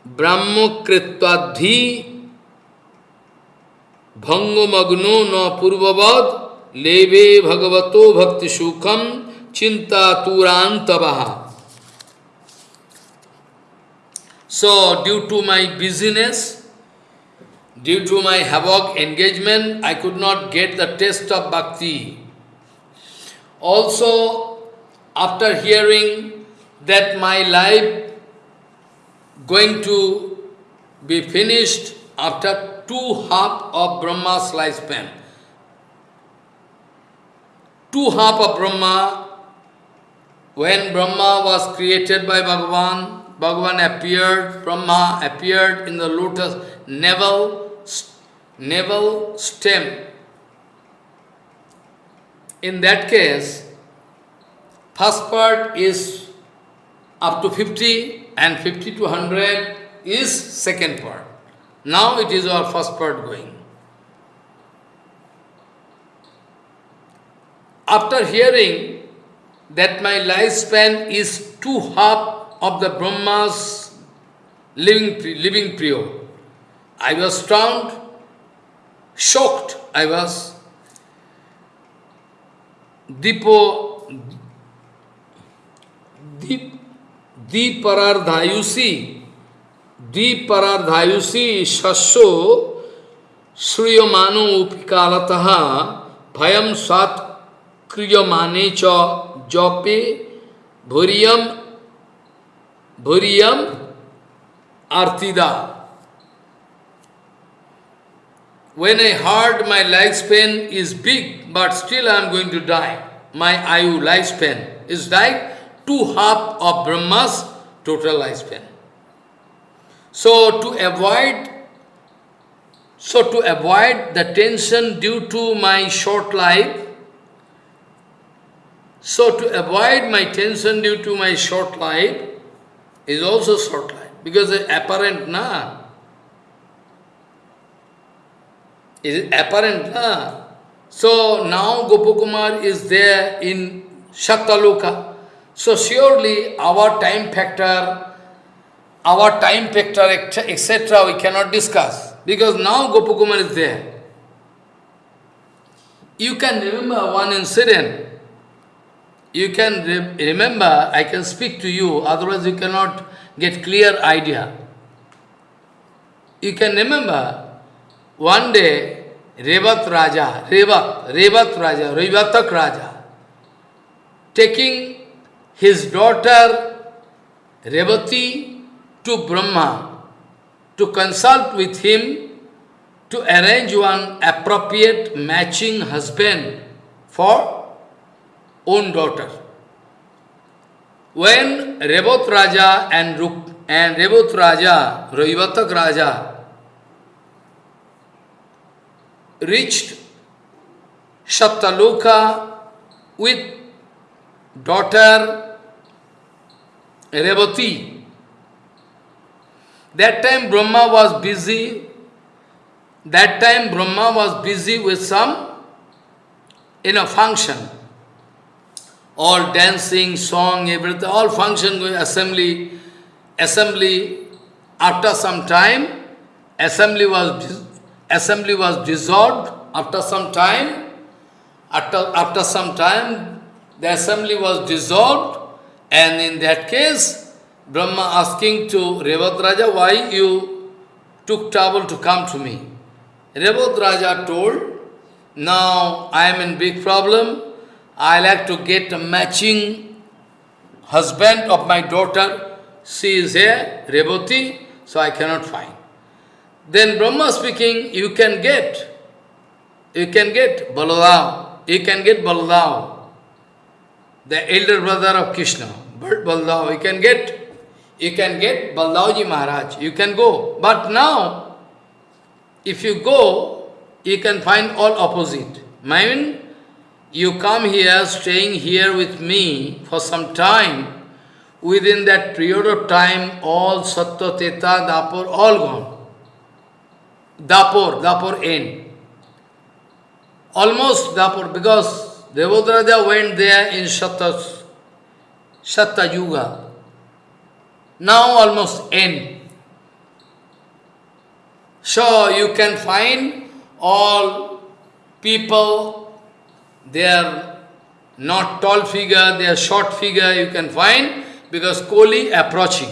ब्रह्म कृत्वाधि भंगमग्नो न पूर्ववद, लेवे भगवतो भक्ति सुखम चिंता तुरांत so due to my business due to my havoc engagement I could not get the taste of bhakti also after hearing that my life going to be finished after two half of Brahma's lifespan, two half of Brahma, when Brahma was created by Bhagavan, Bhagavan appeared, Brahma appeared in the lotus navel, navel stem. In that case, First part is up to 50 and 50 to 100 is second part. Now it is our first part going. After hearing that my lifespan is two half of the Brahma's living, living period, I was stunned, shocked, I was. Dipo, Dip, Diparardhayusi, Diparardhayusi Shasho Shriyamano Upikalataha Bhayam Sat Kriyamane Cha Jope Bhuriyam Bhuriyam Artida. When I heard my lifespan is big, but still I am going to die, my ayu lifespan is like two half of Brahma's total lifespan. So to avoid so to avoid the tension due to my short life, so to avoid my tension due to my short life is also short life because it's apparent na is apparent. Na? So now Gopakumar is there in Shaktaloka. So surely our time factor, our time factor, etc. we cannot discuss. Because now Gopakumar is there. You can remember one incident. You can re remember, I can speak to you, otherwise you cannot get clear idea. You can remember one day, Revat Raja, Revat, Revat Raja, Revatak Raja, taking his daughter Revati to Brahma to consult with him to arrange one appropriate matching husband for own daughter. When Revat Raja and, Ruk and Revat Raja, Raivatak Raja, reached Shattaloka with daughter Revati. That time Brahma was busy. That time Brahma was busy with some in a function. All dancing, song, everything, all function going, assembly, assembly. After some time, assembly was assembly was dissolved after some time. After, after some time, the assembly was dissolved, and in that case, Brahma asking to Revat Raja, why you took trouble to come to me? Revat Raja told, now I am in big problem, I like to get a matching husband of my daughter. She is here, Revati, so I cannot find. Then Brahma speaking, you can get, you can get Balaram, you can get Balaram, the elder brother of Krishna, Balaram, you can get, you can get Baldavji Maharaj, you can go. But now, if you go, you can find all opposite. I mean, you come here, staying here with me for some time, within that period of time, all Sattva, Teta, Dapur, all gone. Dapur, Dapur end. Almost Dapur, because Devodraja went there in Shatta, Shatta Yuga. Now almost end. So you can find all people, they are not tall figure, they are short figure, you can find, because Koli approaching.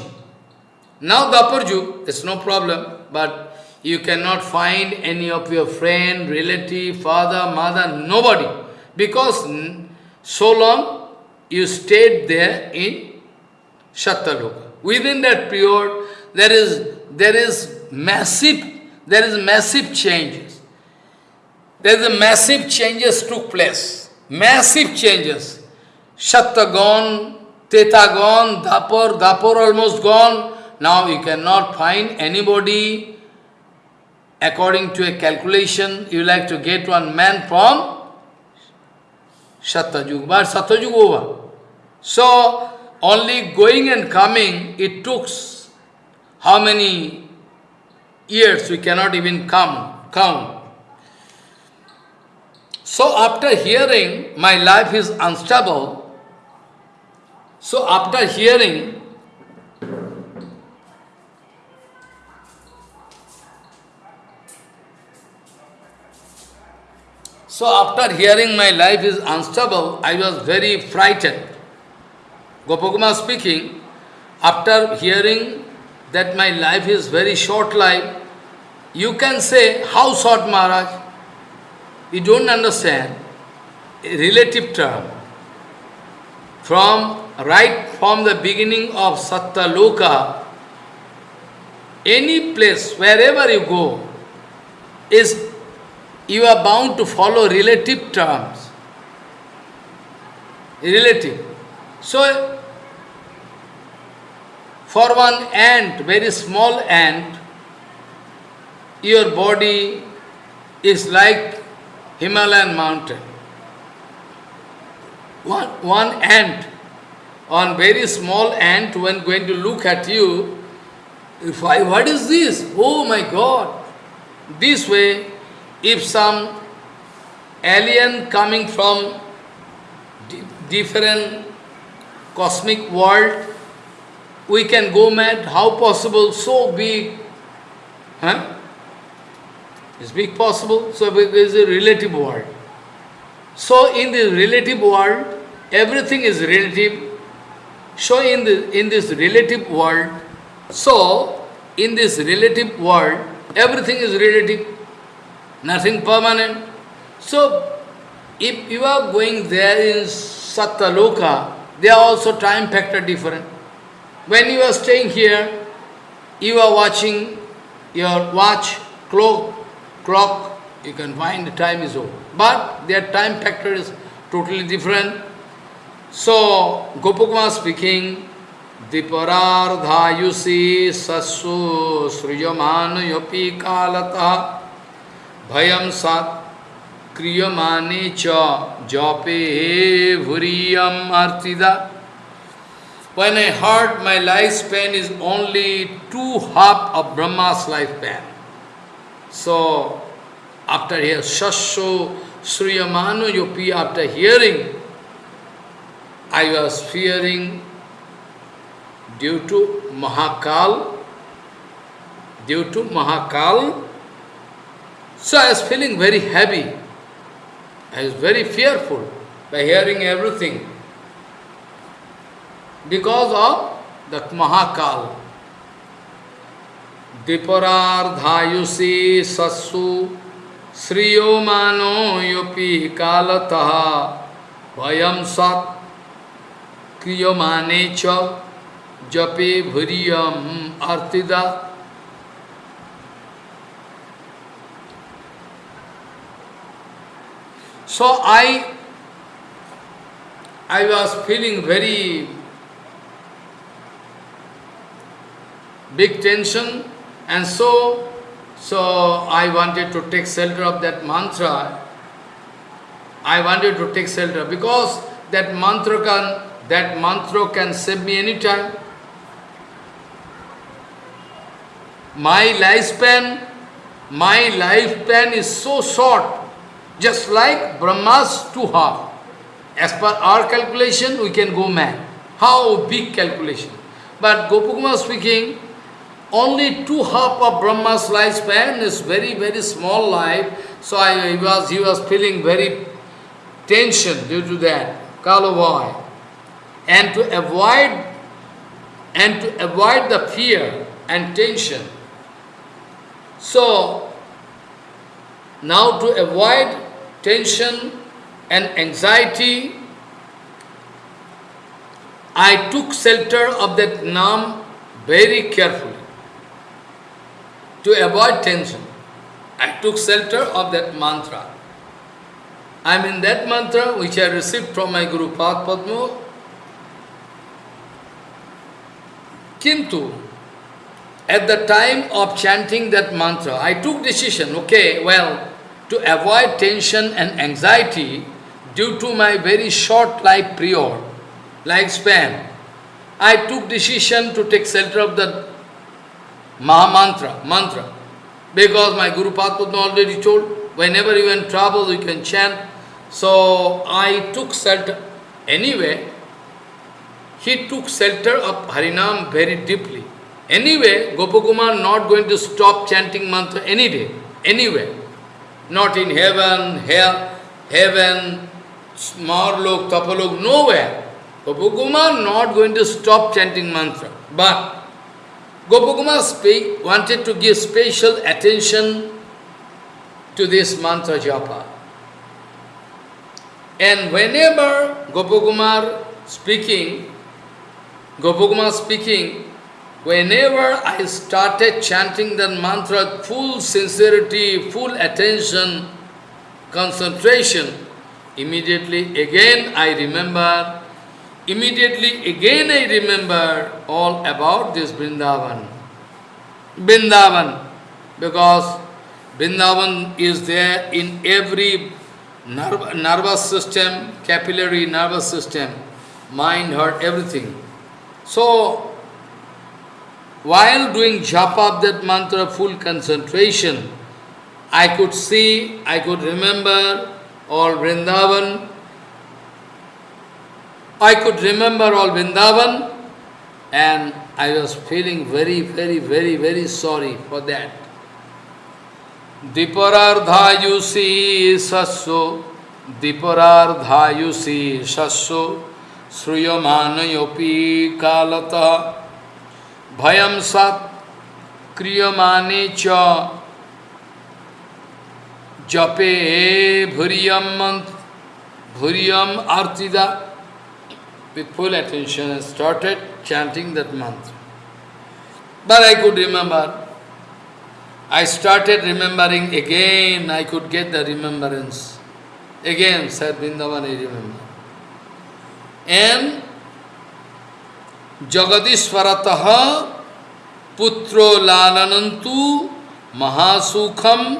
Now Dapurju, it's no problem, but you cannot find any of your friend, relative, father, mother, nobody. Because so long you stayed there in Shattaloka. Within that period, there is there is massive, there is massive changes. There is a massive changes took place. Massive changes. Shatta gone, Teta gone, Dapur, Dapur almost gone. Now you cannot find anybody according to a calculation, you like to get one man from Satyajug, but Satyajug over. So, only going and coming, it took how many years we cannot even count. count. So after hearing, my life is unstable. So after hearing, So after hearing my life is unstable, I was very frightened. Gopakuma speaking, after hearing that my life is very short life, you can say, how short Maharaj? You don't understand. A relative term. From right from the beginning of Satta Loka, any place, wherever you go, is you are bound to follow relative terms. Relative. So, for one ant, very small ant, your body is like Himalayan mountain. One, one ant, one very small ant, when going to look at you, if I, what is this? Oh my God! This way, if some alien coming from different cosmic world, we can go mad. How possible? So big. Huh? Is big possible? So it is a relative world. So in the relative world, everything is relative. So in the in this relative world, so in this relative world, everything is relative nothing permanent. So, if you are going there in Sattaloka, they are also time factor different. When you are staying here, you are watching your watch, clock, clock, you can find the time is over. But their time factor is totally different. So, Gopakumar speaking, दीपरार्धायुषी सस्सु सृजमान योपी कालता भयम सात kriyamane cha jape vuriyam artida. When I heard my lifespan is only two half of Brahma's lifespan. So, after hearing Shasho Sriyamano Yopi, after hearing, I was fearing due to Mahakal, due to Mahakal. So I was feeling very heavy. I was very fearful by hearing everything. Because of that Mahakal. Diparardhayusi sassu Sriyo mano yopi kalataha Vayam sat kriyamane cha Jape bhuriyam artida So I, I was feeling very big tension and so, so I wanted to take shelter of that mantra. I wanted to take shelter because that mantra can, that mantra can save me anytime. My lifespan, my lifespan is so short just like Brahma's two half. As per our calculation, we can go mad. How big calculation? But Gopakumar speaking, only two half of Brahma's lifespan is very, very small life. So I, he, was, he was feeling very tension due to that, Kalavoy. And to avoid and to avoid the fear and tension. So, now to avoid tension and anxiety, I took shelter of that Nam very carefully to avoid tension. I took shelter of that mantra. I mean that mantra which I received from my Guru Pad Padma. Kintu, at the time of chanting that mantra, I took decision, okay, well, to avoid tension and anxiety due to my very short life period, lifespan, I took decision to take shelter of the Mahamantra, mantra, because my Guru Padma already told, whenever you in trouble, you can chant. So I took shelter. Anyway, he took shelter of Harinam very deeply. Anyway, Gopakumar not going to stop chanting mantra any day, anywhere. Not in heaven, hell, heaven, Marlok, Tapalok, nowhere. Gopakumar not going to stop chanting mantra. But Gopakumar wanted to give special attention to this mantra japa. And whenever Gopakumar speaking, Gopakumar speaking, whenever I started chanting that mantra, full sincerity, full attention, concentration, immediately again I remember, immediately again I remember all about this Vrindavan. Vrindavan, because Vrindavan is there in every nerv nervous system, capillary nervous system, mind, heart, everything. So, while doing japa of that mantra, full concentration, I could see, I could remember all Vrindavan. I could remember all Vrindavan and I was feeling very, very, very, very sorry for that. Diparardhayusi sasso, Diparardhayusi sasso, Sruyamanayopi kalata, Bhayam sat kriyamane cha, Jape bhuriyam bhuriyam artida. With full attention, I started chanting that mantra. But I could remember I started remembering again, I could get the remembrance. Again, said Vrindavan, I remember. And Jagadishvarataha putro lananantu mahasukham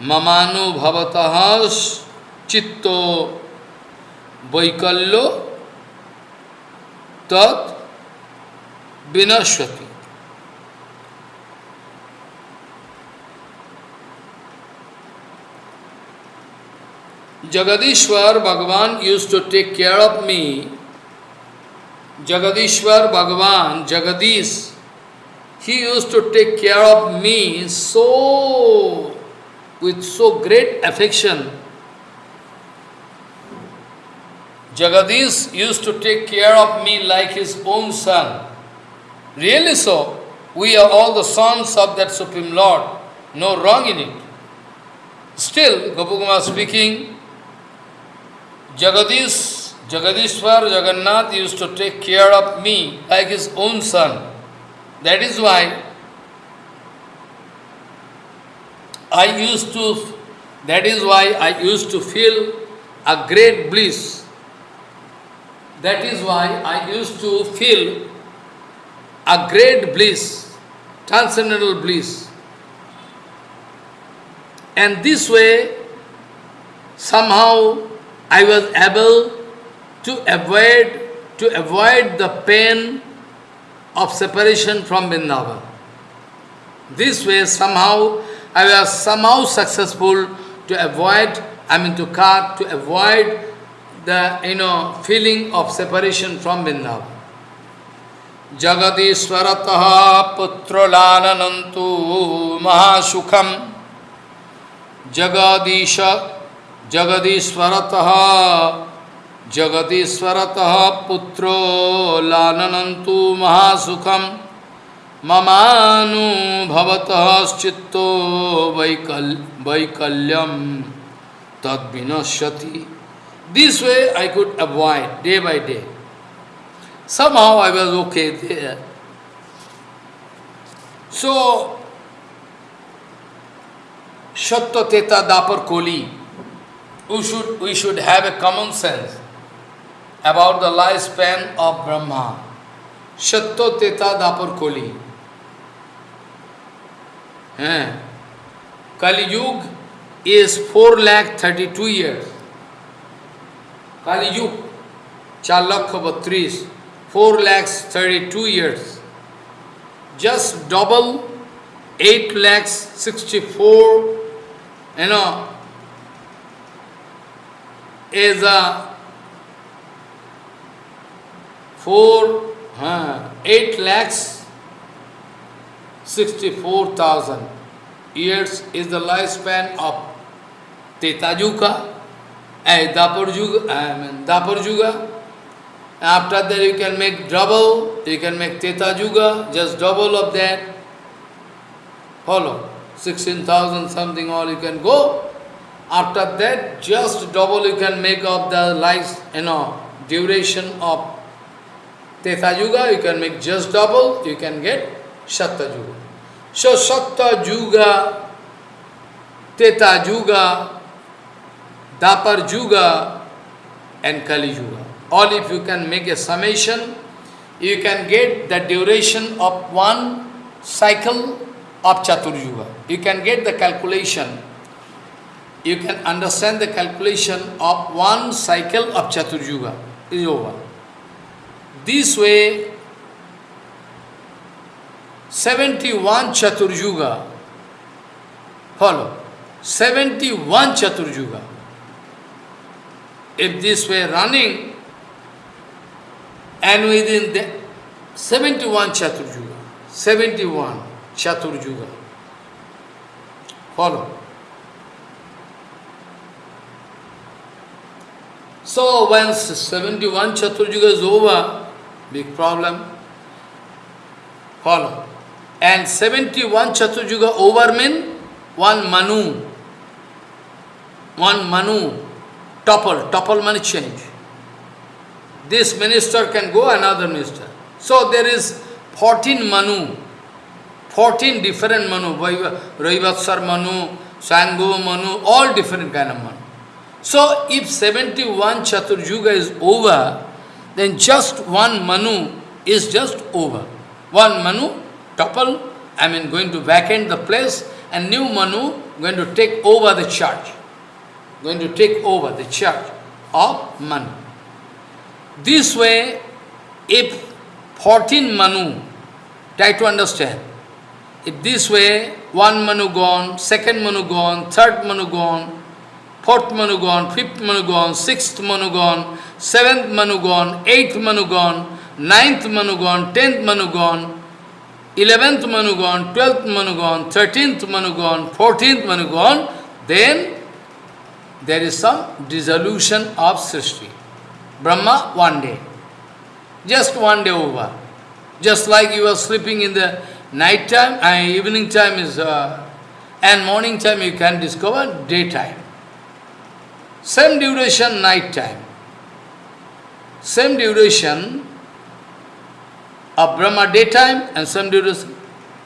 mamanu bhavataha chitto vaikalyo tat vinashvati. Jagadishwar Bhagavan used to take care of me. Jagadishwar Bhagavan, Jagadish, he used to take care of me so, with so great affection. Jagadish used to take care of me like his own son. Really so. We are all the sons of that Supreme Lord. No wrong in it. Still, Gopakumar speaking, Jagadish, Jagadishwar, Jagannath used to take care of me like his own son. That is why I used to, that is why I used to feel a great bliss. That is why I used to feel a great bliss, transcendental bliss. And this way, somehow I was able to avoid to avoid the pain of separation from Vrindavan. This way somehow I was somehow successful to avoid, I mean to cut, to avoid the you know feeling of separation from Vrindavan. Jagadishwarataha putralananantu mahasukham Jagadisha जगदीश्वरतः जगदीश्वरत पुत्रो लाननंतु महासुखम ममानुभवत चित्तो वैकल वैकल्यम तद विनश्यति this way I could avoid day by day somehow I was okay so Satya तेता Dvapara Kali we should we should have a common sense about the lifespan of Brahma. Shatto Teta Dapar Koli. Kali Yuga is 4 lakh 32 years. Kali Yuga. 4 lakh batris, 4 lakhs 32 years. Just double 8 lakhs 64, you know, is a 4, uh, 8 lakhs 64,000 years is the lifespan of Teta Yuga, Dapur Yuga, I mean Dapur. After that you can make double, you can make Teta Yuga, just double of that. Follow. 16,000 something all you can go. After that, just double you can make of the life, you know, duration of Teta Yuga, you can make just double, you can get Satta Yuga. So Satta Yuga, Teta Yuga, Dapar Yuga and Kali Yuga. All if you can make a summation, you can get the duration of one cycle of Chatur Yuga. You can get the calculation. You can understand the calculation of one cycle of Chatur Yuga is over. This way, 71 Chatur Yuga, follow, 71 Chatur Yuga. If this way running, and within the 71 Chatur Yuga, 71 Chatur Yuga. Follow. So once 71 Chatur Yuga is over, big problem. Follow. And 71 Chatur Yuga over mean one Manu. One Manu. Topple. Topple money change. This minister can go another minister. So there is 14 Manu. 14 different Manu. Raivatsar Manu, Sango Manu, all different kind of Manu. So if 71 Chatur Yuga is over, then just one Manu is just over. One Manu, topple, I mean going to vacate the place, and new Manu going to take over the church. Going to take over the church of Manu. This way, if 14 Manu, try to understand, if this way, one Manu gone, second Manu gone, third Manu gone, fourth Manu gone, fifth Manu gone, sixth Manu gone, seventh Manu gone, eighth Manu gone, ninth Manu gone, tenth Manu gone, eleventh Manu gone, twelfth Manu gone, thirteenth Manu gone, fourteenth Manu gone, then there is some dissolution of Srishti. Brahma, one day. Just one day over. Just like you are sleeping in the night time, and evening time is, uh, and morning time you can discover daytime. Same duration, night time. Same duration of Brahma daytime and same duration.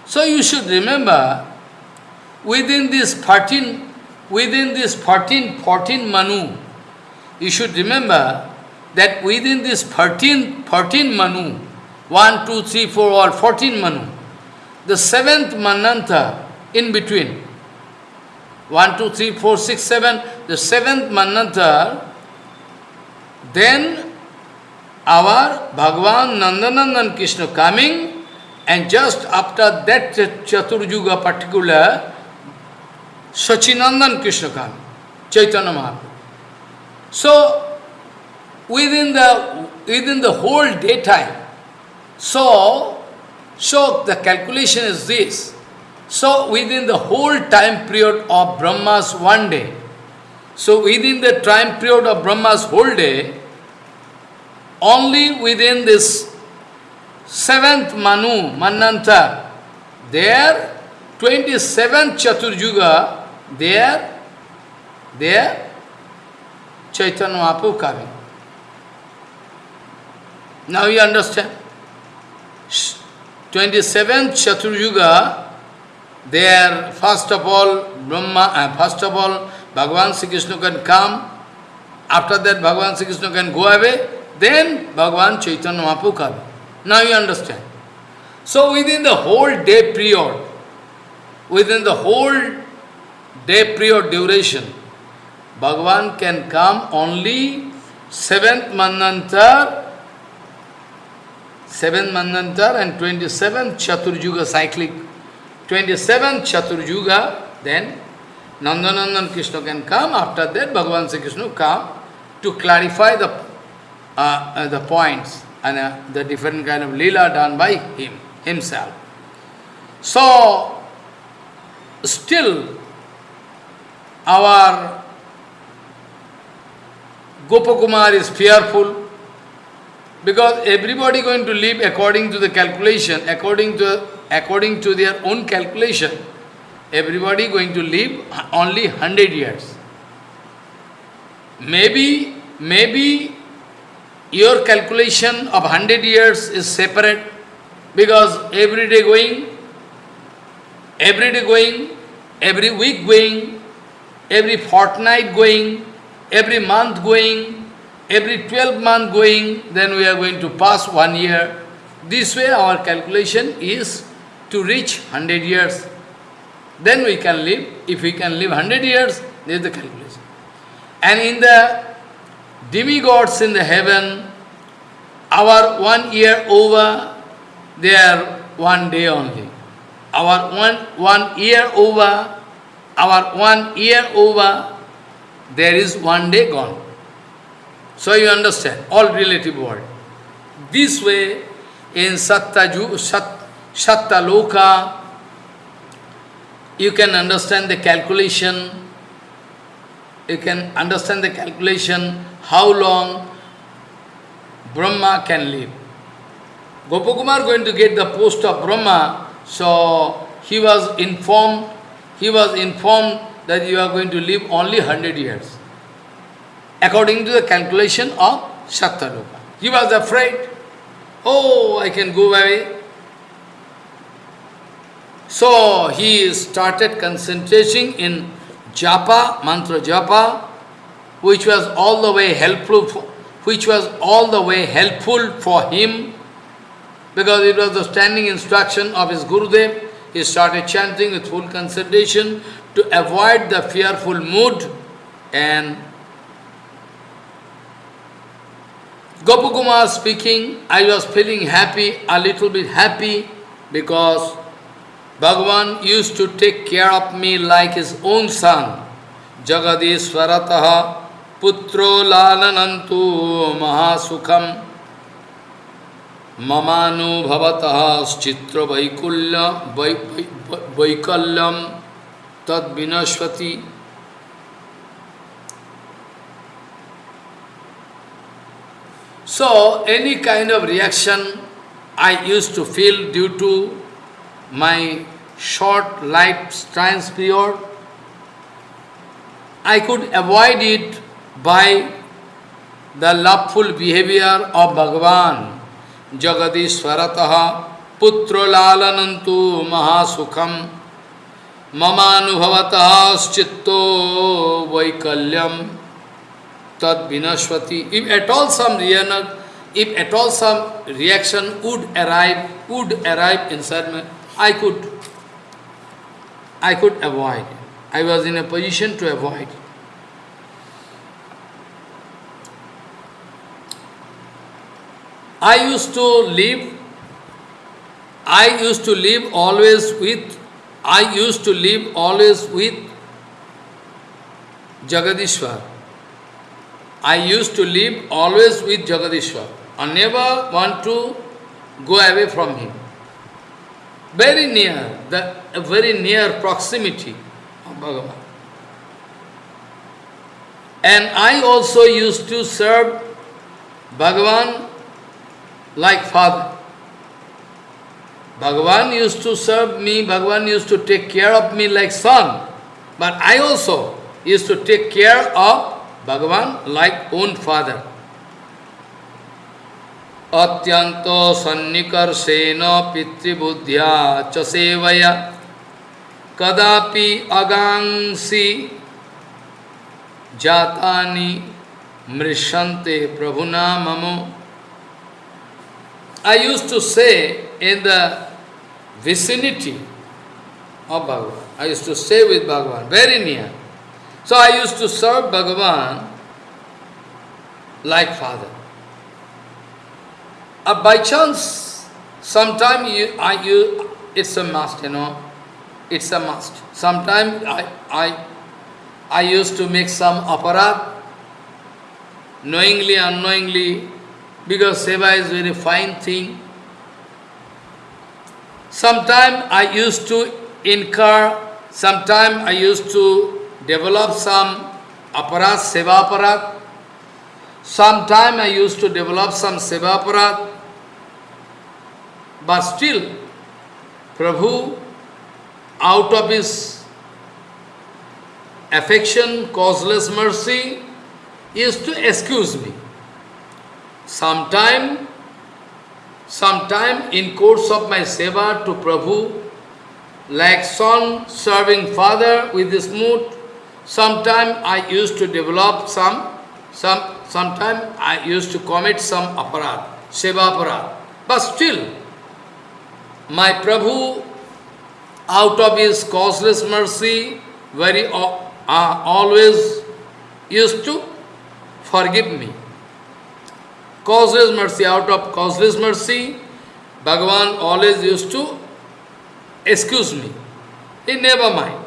So you should remember, within this 14, within this 14, 14 Manu, you should remember that within this 14, 14 Manu, 1, 2, 3, 4, all 14 Manu, the seventh Mananta in between, 1, 2, 3, 4, 6, 7, the seventh Mananta, then our Bhagavan Nandanandan Krishna coming, and just after that Chatur Yuga particular, Sachinandan Krishna coming, Chaitanya Mahaprabhu. So, within the, within the whole daytime, so, so the calculation is this. So within the whole time period of Brahma's one day, so within the time period of Brahma's whole day, only within this seventh Manu, Mananta, there, 27th Chatur Yuga, there, there, Chaitanya Mahaprabhu coming. Now you understand? 27th Chaturjuga, there, first of all, Brahma, uh, first of all, Bhagavan Sri Krishna can come, after that Bhagavan Sri Krishna can go away, then Bhagavan Chaitanya Mahaprabhu. Now you understand. So within the whole day period, within the whole day period duration, Bhagavan can come only seventh Manantar, seventh Manantar and 27th Chaturjuga cyclic, 27th Chaturjuga, then Nandanandan Krishna can come, after that Bhagavan Sri Krishna come to clarify the, uh, uh, the points and uh, the different kind of lila done by him, himself. So, still our Gopakumar is fearful because everybody going to live according to the calculation, according to according to their own calculation. Everybody going to live only 100 years. Maybe, maybe your calculation of 100 years is separate because every day going, every day going, every week going, every fortnight going, every month going, every 12 month going, then we are going to pass one year. This way our calculation is to reach 100 years. Then we can live. If we can live 100 years, this is the calculation. And in the demigods in the heaven, our one year over, they are one day only. Our one, one year over, our one year over, there is one day gone. So you understand, all relative world. This way, in Sattaju, Sat, Sattaloka, you can understand the calculation, you can understand the calculation, how long Brahma can live. Gopakumar going to get the post of Brahma, so he was informed, he was informed that you are going to live only 100 years, according to the calculation of Sattaloka. He was afraid, oh, I can go away. So he started concentrating in japa, mantra japa, which was all the way helpful, for, which was all the way helpful for him, because it was the standing instruction of his Gurudev. He started chanting with full concentration to avoid the fearful mood and Gopakumar speaking, I was feeling happy, a little bit happy, because Bhagavan used to take care of me like his own son. Jagadishwarataha पुत्रो लालनंतु महासुखम। ममानुभवत चित्र वैकुल्य वैकल्यम तद्विनश्वति। So any kind of reaction I use to feel due to my short life trance period I could avoid it by the loveful behavior of Bhagavan. Jagadishwarataha putra lalanantu mahasukham mamanubhavataha schitto vaikalyam tad vinashvati. If at all some reaction, if at all some reaction would arrive, would arrive inside me, I could, I could avoid. I was in a position to avoid. I used to live, I used to live always with, I used to live always with Jagadishwar. I used to live always with Jagadishwar. I never want to go away from him. Very near, the very near proximity of Bhagavan. And I also used to serve Bhagavan like father. Bhagavan used to serve me, Bhagavan used to take care of me like son. But I also used to take care of Bhagavan like own father. Atyanto sannikarsena pitribuddhya cha sevaya kadapi agangsi jatani mrishante prabhuna mamo. I used to say in the vicinity of Bhagavan. I used to stay with Bhagavan, very near. So I used to serve Bhagavan like father. Uh, by chance, sometime you, I, you, it's a must, you know, it's a must. Sometime I, I, I used to make some aparat, knowingly, unknowingly, because seva is a very fine thing. Sometime I used to incur, sometime I used to develop some aparat, seva aparat. Sometime I used to develop some seva aparat. But still, Prabhu, out of his affection, causeless mercy, used to excuse me. Sometime, sometime in course of my seva to Prabhu, like son serving father with this mood, sometime I used to develop some, some, sometime I used to commit some aparat, seva aparat. But still, my Prabhu, out of his causeless mercy, very uh, always used to forgive me. Causeless mercy, out of causeless mercy, Bhagavan always used to excuse me. He never mind.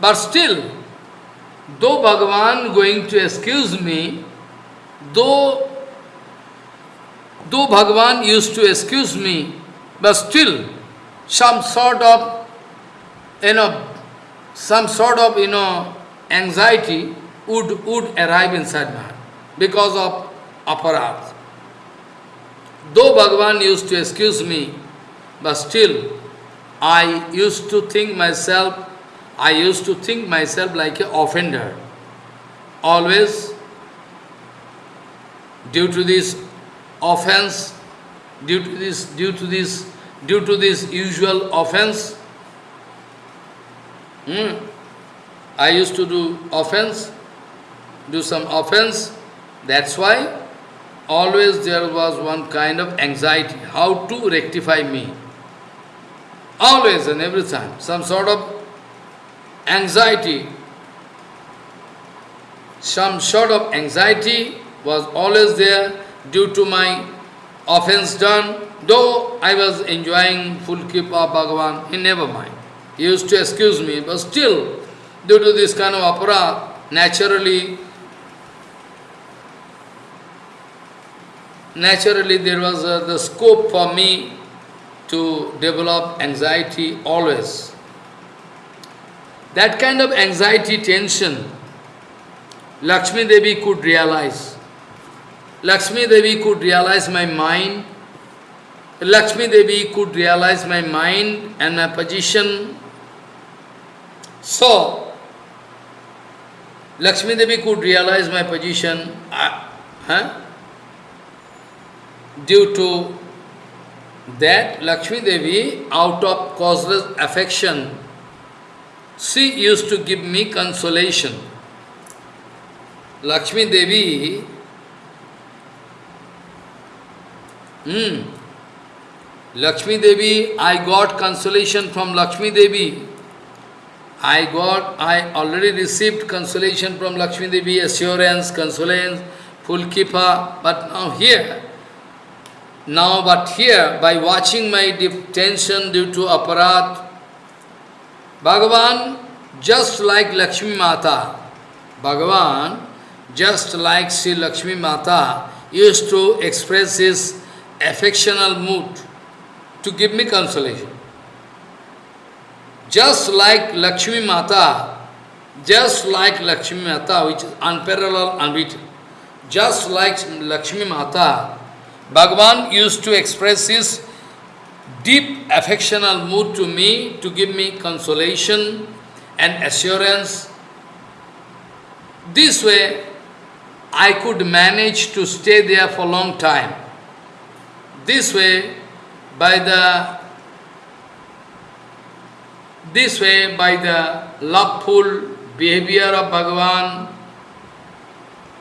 But still, though Bhagavan going to excuse me, though though Bhagavan used to excuse me, but still some sort of, you know, some sort of, you know, anxiety would, would arrive inside heart because of aparat. Though Bhagavan used to excuse me, but still I used to think myself, I used to think myself like an offender. Always, due to this offense, due to this, due to this, due to this usual offense, hmm, I used to do offense, do some offense, that's why always there was one kind of anxiety, how to rectify me. Always and every time, some sort of anxiety, some sort of anxiety was always there due to my offense done, though I was enjoying full keep of Bhagavan, he never mind. He used to excuse me, but still, due to this kind of aparat, naturally, naturally there was uh, the scope for me to develop anxiety always. That kind of anxiety, tension, Lakshmi Devi could realize. Lakshmi Devi could realize my mind. Lakshmi Devi could realize my mind and my position. So, Lakshmi Devi could realize my position. Uh, huh? Due to that, Lakshmi Devi, out of causeless affection, she used to give me consolation. Lakshmi Devi Hmm. Lakshmi Devi, I got consolation from Lakshmi Devi. I got, I already received consolation from Lakshmi Devi, assurance, consolation, full kipa. But now here, now but here, by watching my tension due to aparat, Bhagavan, just like Lakshmi Mata, Bhagavan, just like Sri Lakshmi Mata, used to express his affectional mood to give me consolation. Just like Lakshmi Mata, just like Lakshmi Mata, which is unparalleled, unbeaten, just like Lakshmi Mata, Bhagavan used to express his deep affectional mood to me, to give me consolation and assurance. This way, I could manage to stay there for a long time. This way, by the this way, by the loveful behavior of Bhagavan,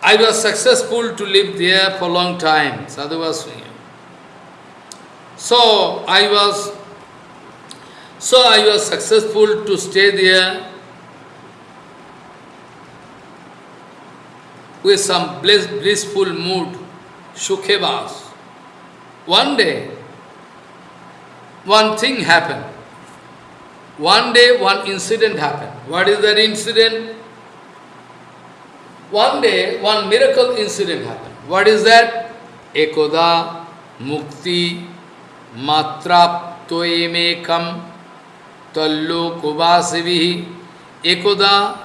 I was successful to live there for a long time. Sadhu was saying. So I was so I was successful to stay there with some bliss, blissful mood, Sukhevas. One day, one thing happened. One day, one incident happened. What is that incident? One day, one miracle incident happened. What is that? Ekoda mukti matraptoemekam tallo kubasivihi ekoda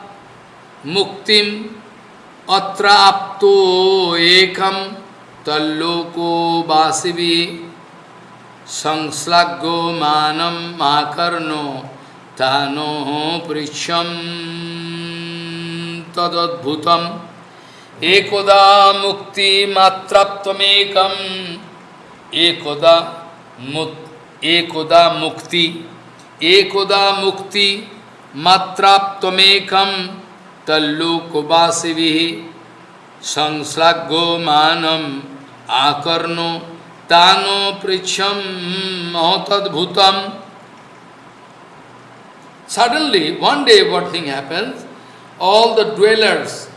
muktim atrapto ekam talloko basivi संश्लाघो मानम माकर्णो तानो पृछम तदद्भुतम। एकोदा मुक्ति मात्रत्वमेकम। एकोदा मुक्त एकोदा मुक्ति एकोदा मुक्ति मात्राप्तमेकम तल्लोकवासिभि संश्लाघो मानम आकर्णो तानो पृछम महतद्भुतम। Suddenly, one day what thing happens, all the dwellers,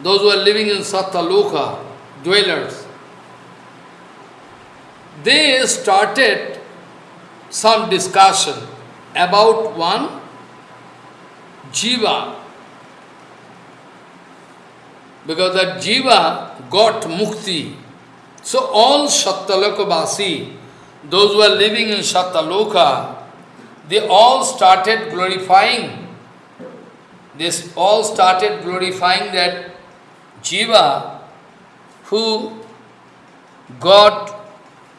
those who are living in Sattaloka, dwellers, they started some discussion about one jiva. Because that jiva got mukti. So all Sattalokabasi, those who are living in Sattaloka, they all started glorifying, they all started glorifying that jiva who got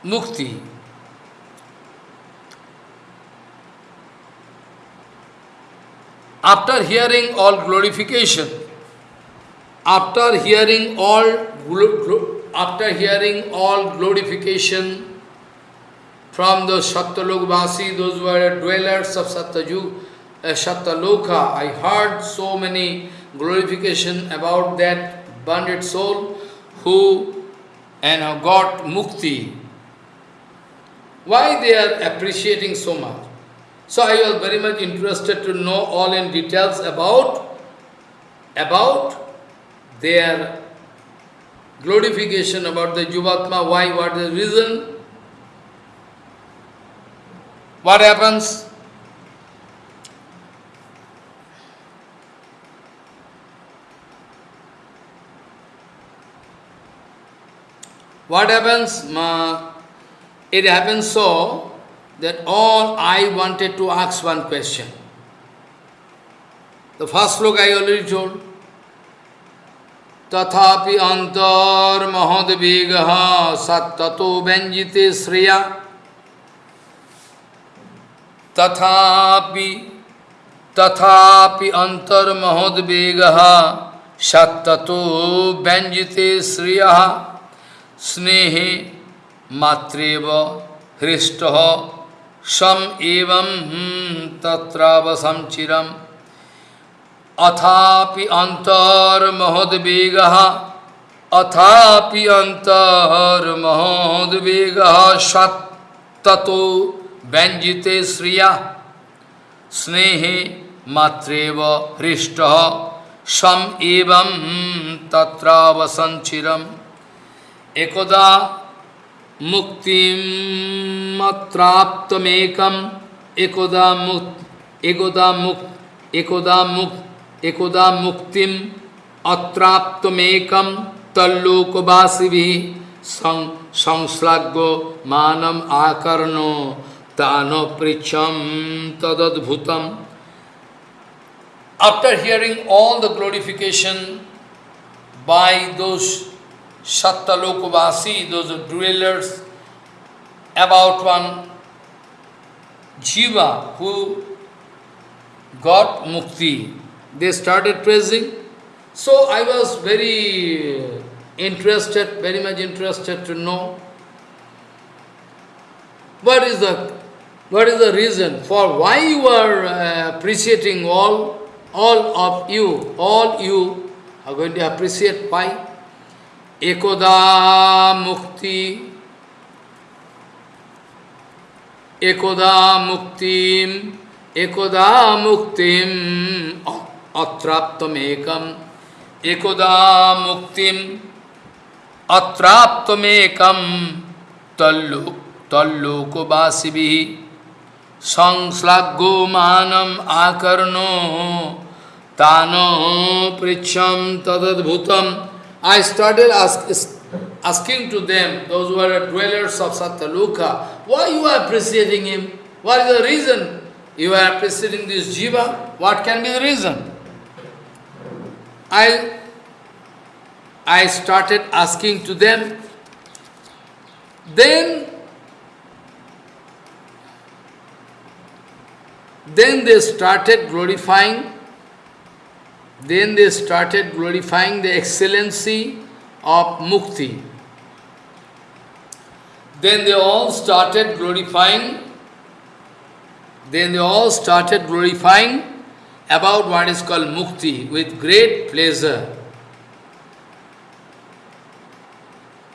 mukti. After hearing all glorification, after hearing all after hearing all glorification from the Satyalokvasi, those who are dwellers of Satyaju, Satyaloka, I heard so many glorification about that bonded soul who and got mukti. Why they are appreciating so much? So I was very much interested to know all in details about, about their glorification, about the Jivatma, why, what is the reason. What happens? What happens? It happens so that all I wanted to ask one question. The first look I already told. तथापि अंतर्महोदवेग सत्तो व्यंजिते श्रेया तथापि तथापि अंतर्महोदवेग सत्तो व्यंजिते श्रेय स्नेह मात्रेव हृष्ट। सम एवं तत्रावसम चिरम। अथापि अंतर्महोदवेग अथापि अंतर्महोदवेग सत्तो व्यंजिते श्रिया। स्नेहे मात्रेव हृष्ट। सम एवं तत्रावसंचिरम एकदा मुक्तिमत्राप्तमेकम एकदा मुक्त एकदा मुक्त एकदा मुक्त एकोदा मुक्तिम अत्राप्तमेकम तल्लोकवासी संश्लाघ्यो मानम आकर्णो, तानो पृछम तदद्भुतम। After hearing all the glorification by those Sattalokvasi, those dwellers, about one jiva who got mukti, they started praising. So I was very interested, very much interested to know what is the what is the reason for why you are uh, appreciating all all of you, all you are going to appreciate why? একদা মুক্তি, একদা মুক্তিম একদা মুক্তিম, অত্রাপ্তমেকম, একদা মুক্তিম, অত্রাপ্তমেকম তল্লোক তল্লোকবাসিভি, সংশ্লাঘ্যমানম আকর্ণ তান পৃচ্ছম তদদ্ভুতম। I started ask, asking to them, those who are dwellers of Satyaloka, why you are appreciating him? What is the reason you are appreciating this jiva? What can be the reason? I, I started asking to them. Then Then they started glorifying, then they started glorifying the excellency of mukti. Then they all started glorifying, then they all started glorifying about what is called mukti with great pleasure.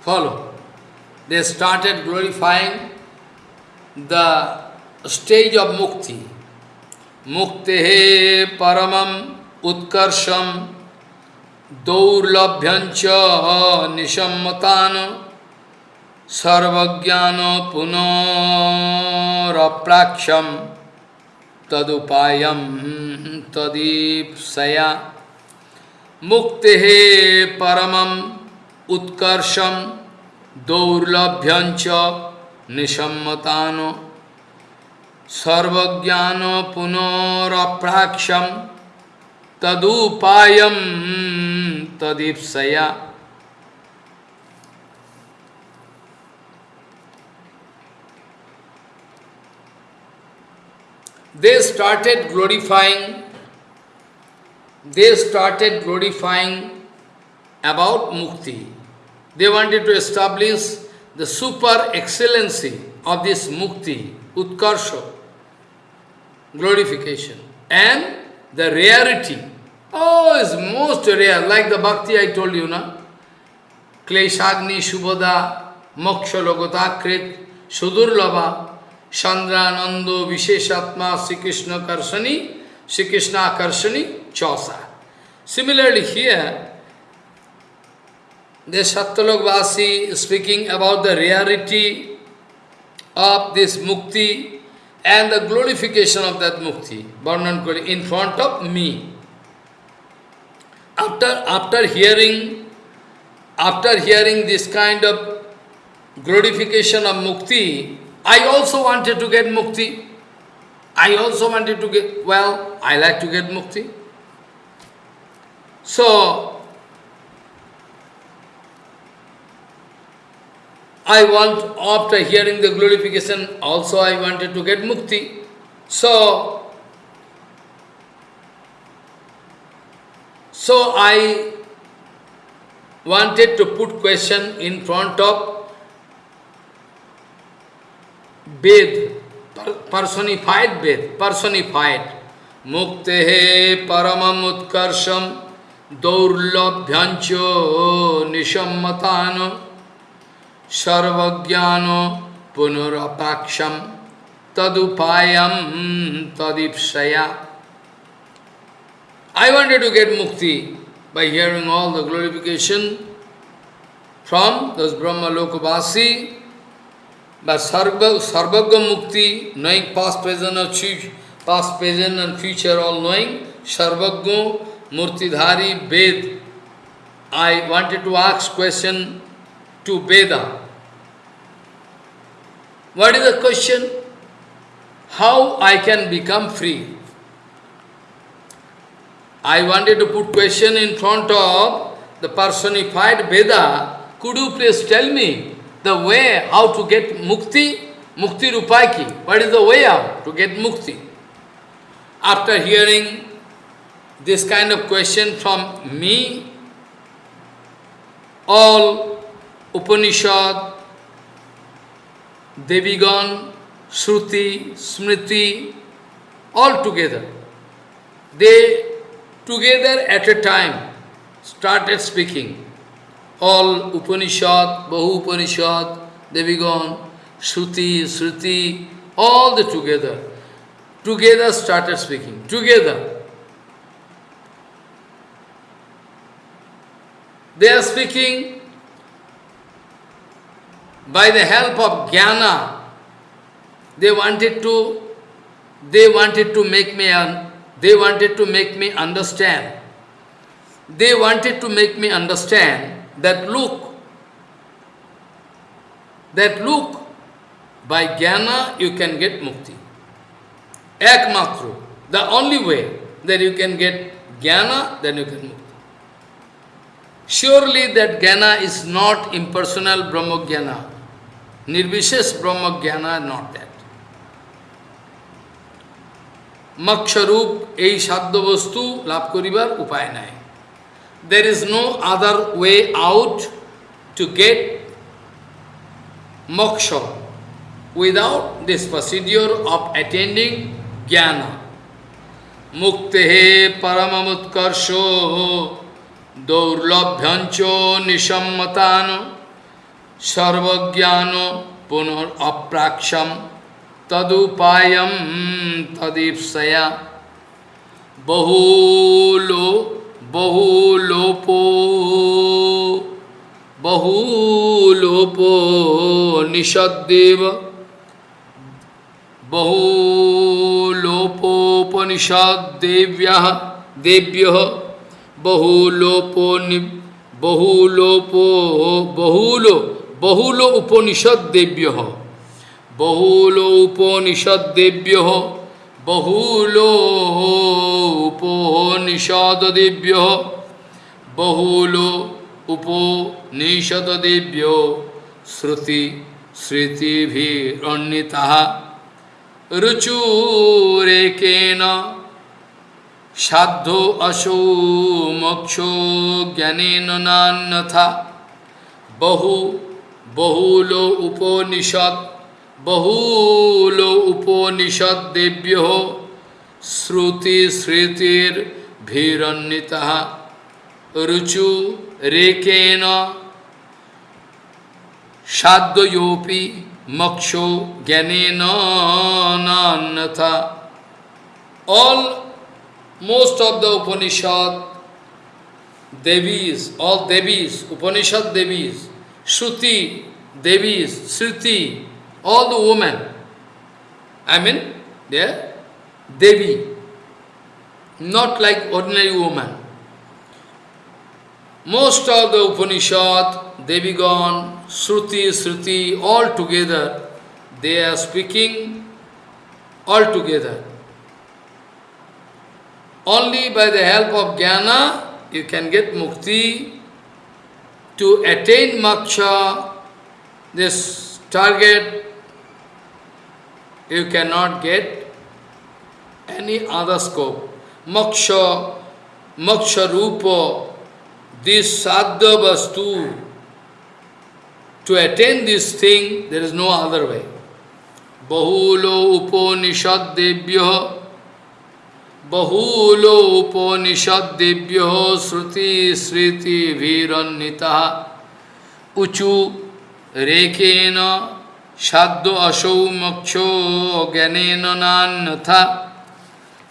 Follow. They started glorifying the stage of mukti. मुक्ति परमम उत्कर्षम दौर्लभ्यंच निशम्मतान सर्वज्ञान पुनरप्राक्षम तदुपायम तदीपया मुक्ति परमम उत्कर्षम दौर्लभ्यंच निशम्मतान सर्वज्ञान पुनरप्राक्षम tadupayam tadipsaya. They started glorifying, they started glorifying about mukti. They wanted to establish the super excellency of this mukti, utkarsha, glorification, and the rarity Oh, it's most rare, like the bhakti I told you, na? Kleshagni Shubhada Moksha Logotakrit Sudurlava Chandranando Visheshatma Sri Krishna Karshani Sri Krishna Karshani Chosa. Similarly here, the Satyalokvasi speaking about the rarity of this mukti and the glorification of that mukti, Varnan in front of me. After, after hearing, after hearing this kind of glorification of mukti, I also wanted to get mukti. I also wanted to get, well, I like to get mukti. So, I want, after hearing the glorification, also I wanted to get mukti. So, so I wanted to put question in front of Ved, personified Ved, personified. Muktehe paramam utkarsham daurlabhyancho nishammatano सर्वज्ञानो पुनरपाक्षम तदुपायम tadipsaya. I wanted to get mukti by hearing all the glorification from those Brahma Lokavasi, but Sarva, Sarvagya Mukti, knowing past, present, and future, past, present, and future, all knowing, Sarvagya Murtidhari Ved. I wanted to ask question to Veda. What is the question? How I can become free? I wanted to put question in front of the personified Veda. Could you please tell me the way how to get mukti? Mukti Rupaki. What is the way out to get mukti? After hearing this kind of question from me, all Upanishad, Devigan, Shruti, Smriti, all together. They together at a time started speaking. All Upanishad, Bahu Upanishad, Devigan, Shruti, Shruti, all the together. Together started speaking, together. They are speaking by the help of jnana. They wanted to, they wanted to make me, un, they wanted to make me understand. They wanted to make me understand that look, that look, by jnana you can get mukti. Ekmatru, the only way that you can get jnana, then you can mukti. Surely that jnana is not impersonal Brahma jnana. Nirvishesh Brahma jnana, not that. মক্ষরূপ এই সাধ্য বস্তু লাভ করিবার উপায় নাই। There is no other way out to get moksha without this procedure of attending জ্ঞান মুক্তে হে পরমোৎকর্ষ দৌর্লভ্যঞ্চ নিসম্মতান সর্বজ্ঞান পুনর অপ্রাক্ষম तदुपायम तदीपया बहुलो, बहुलोपो बहुलोपो निषदेव बहुलोपोपनिषद्य देव्य, बहुलोपो नि, बहुलोपो, बहुलो बहुलो उपनिषद देव्य বহুল উপনিষদ্দেব্য বহুলো উপনিষদেভ্য বহুলো উপনিষদেভ্য শ্রুতি স্মৃতিভিরণ্যিতা রুচুরেকেন সাধ্য অসৌ মোক্ষ জ্ঞানেন নান্যথা। বহু বহুল উপনিষদ बहुल उपोनिषद दिव्यो श्रुति श्रुतिर भीरन्विता रुचु रेकेन साद्वयोपि मोक्षो ज्ञानेन अन्यथा all most of the upanishad devis all devis upanishad devis shruti devis shruti all the women, I mean, they Devi, not like ordinary woman. Most of the Upanishad, Devigan, Shruti, Sruti, all together, they are speaking all together. Only by the help of jnana you can get mukti. To attain moksha, this target, you cannot get any other scope. Moksha, moksha rupa, this sadhya vastu, to attain this thing, there is no other way. Bahulo upanishad debhya बहुलो उपनिषदेभ्यो Shruti Smriti वीरन्विता उचु Sadhu asau moksho gyanena.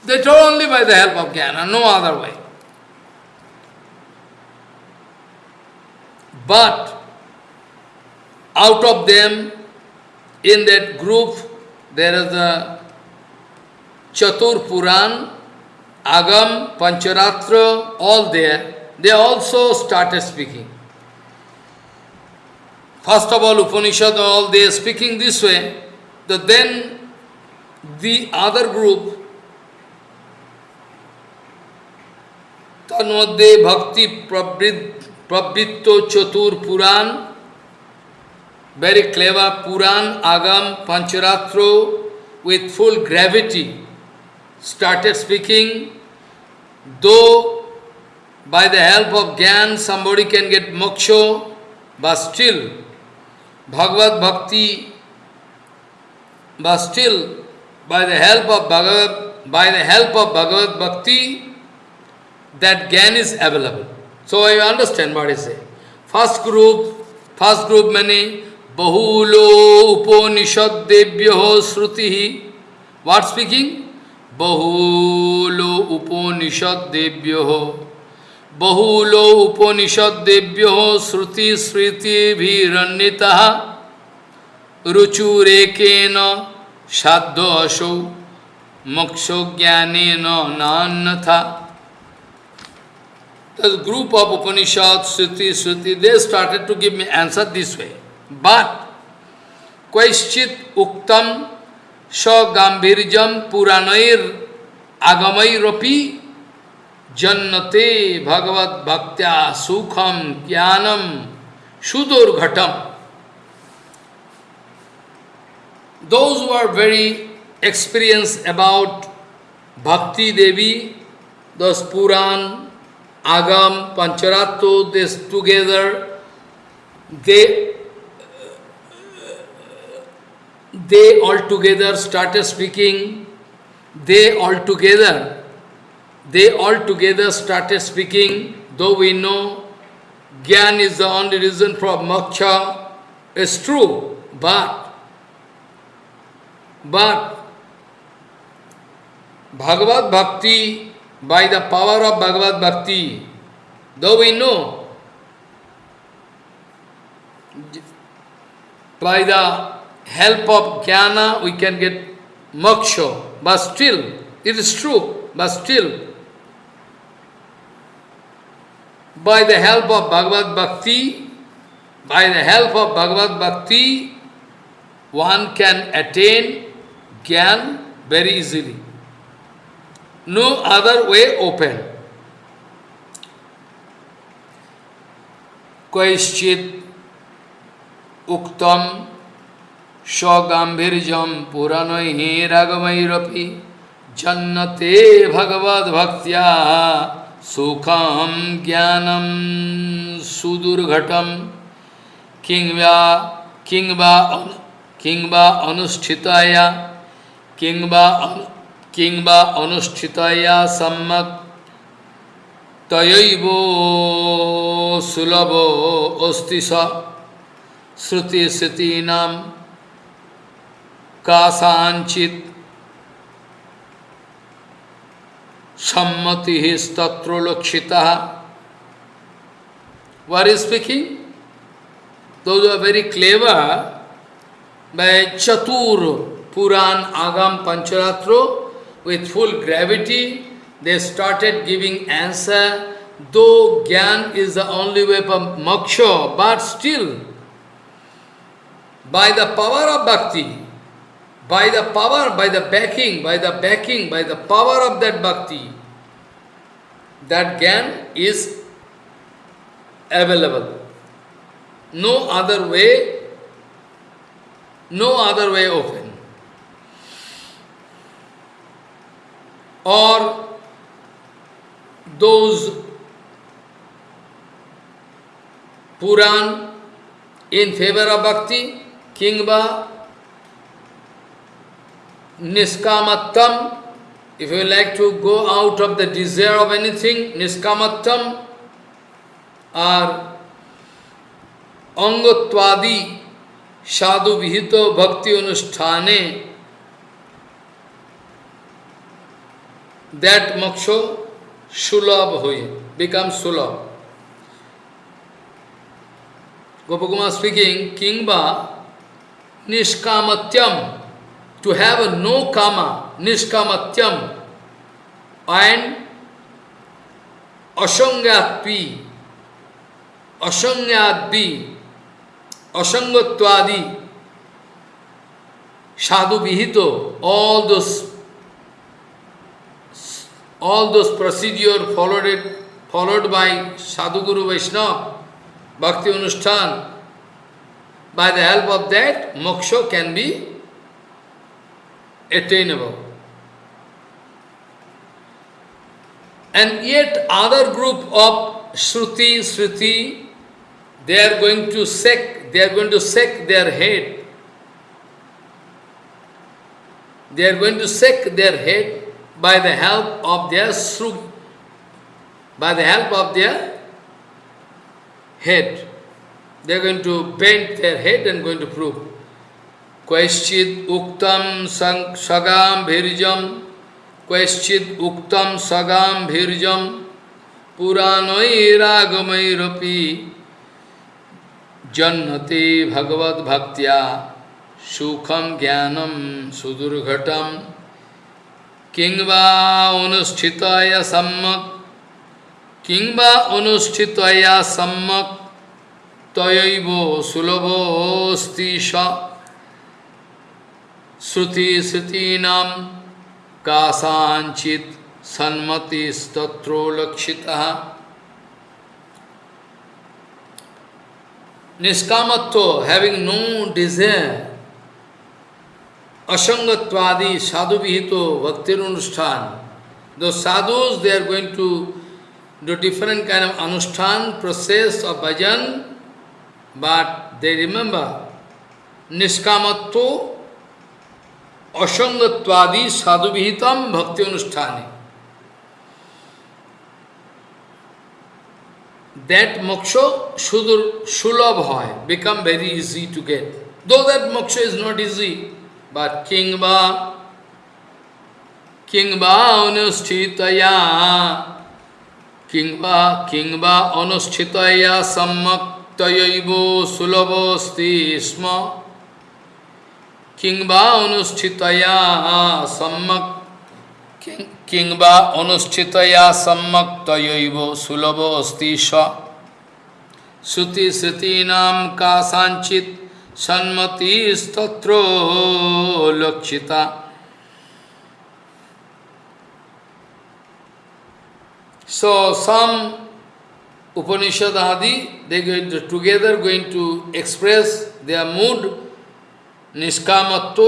They taught only by the help of jnana, no other way. But out of them, in that group, there is the Chatur Puran, Agam, Pancharatra, all there. They also started speaking. First of all, Upanishad, all they are speaking this way, that then the other group, Tanmadde Bhakti Prabhitto Chatur Puran, very clever Puran, Agam, Pancharatra, with full gravity, started speaking, though by the help of Gyan somebody can get moksha, but still Bhagavad Bhakti, but still by the help of Bhagavad, by the help of Bhagavad Bhakti, that Gyan is available. So I understand what he say. First group, first group many Bahulo Upanishad Devyoho Sruti. What speaking? Bahulo Upanishad Devyoho বহুল উপনিষদ্দেভ্য শ্রুতিস্মৃতিভিরণ্যিতা রুচুরেকেন সাধ্য অসৌ মোক্ষজ্ঞানেন নান্যথা The group of Upanishads, Sruti, Sruti, they started to give me answer this way. But, Kwaischit Uktam Sagambhirjam Puranair Agamairapi Jannate Bhagavad Bhaktya Sukham Jnanam Sudurghatam. Those who are very experienced about Bhakti Devi, those Puran, Agam, Pancharatto, this together, they, they all together started speaking, they all together, they all together started speaking, though we know Gyan is the only reason for moksha, it's true, but, but, Bhagavad Bhakti by the power of Bhagavad Bhakti, though we know, by the help of jnana we can get moksha, but still, it is true, but still, by the help of Bhagavad Bhakti, by the help of Bhagavad Bhakti, one can attain Gyan very easily. No other way open. Kaischit uktam shogambhirjam puranoi ragamayrapi jannate bhagavad bhaktya सुखम ज्ञानम सुदुर्घटम किंवा किंवा किंवा अनुष्ठिताया किंवा किंवा अनुष्ठिताया सम्मत तयव सुलभ अस्ति श्रुति श्रुतीनाम कासांचित सम्मति ही स्तत्रोलक्षिता What is speaking? Those who are very clever, by Chatur Puran Agam Pancharatro, with full gravity, they started giving answer, though Gyan is the only way for Moksha, but still, by the power of Bhakti, by the power, by the backing, by the backing, by the power of that bhakti, that Gyan is available. No other way, no other way open. or those Puran in favor of bhakti, kingba, niskamattam, if you like to go out of the desire of anything, niskamattam, or angotvadi, sadhu vihito bhakti anusthane, that moksha sulabh hoye, becomes sulabh. Gopakumar speaking, Kingba niskamatyam, to have a no kama, niskamatyam, and asangatpi, asangatpi, asangatvadi, sadhu vihito, all those all those procedure followed it, followed by Sadhu Guru Vaishnava, Bhakti Anushthan, by the help of that, moksha can be attainable. And yet other group of Shruti, Shruti, they are going to sec, they are going to sec their head. They are going to sec their head by the help of their srug, by the help of their head. They are going to bend their head and going to prove. Queschid uktam sagam bhirjam, Queschid uktam sagam bhirjam, Puranoiragamairapi, Jannati bhagavad bhaktya, Sukham jnanam sudurghatam, Kingva anuschitaya sammak, Kingva anuschitaya sammak, Tayaivo sulavosti sha, श्रुति श्रुतीनाम काचित सन्मति स्तत्रो लक्षिता। निष्कामत्व having no desire असंगत्वादि साधु विहित भक्ति अनुष्ठान though sadhus they are going to do different kind of अनुष्ठान प्रोसेस ऑफ़ भजन बट दे रिमेंबर निष्कामत्व Asangatvadi, sadhu vihitam, bhakti anusthani. that moksha sudur sulabh hoy, become very easy to get. Though that moksha is not easy, but kingba, kingba anusthitaya, kingba, kingba anusthitaya sammak tayaivo sulabhosti किंबा अनुष्ठितया सम्यक किंबा अनुष्ठितया सम्यक तयव सुलभ अस्ति श्रुति श्रुति नाम का सांचित सन्मति स्त्रो लक्षिता सो some Upanishad आदि they together going to express their mood निष्कामत्व,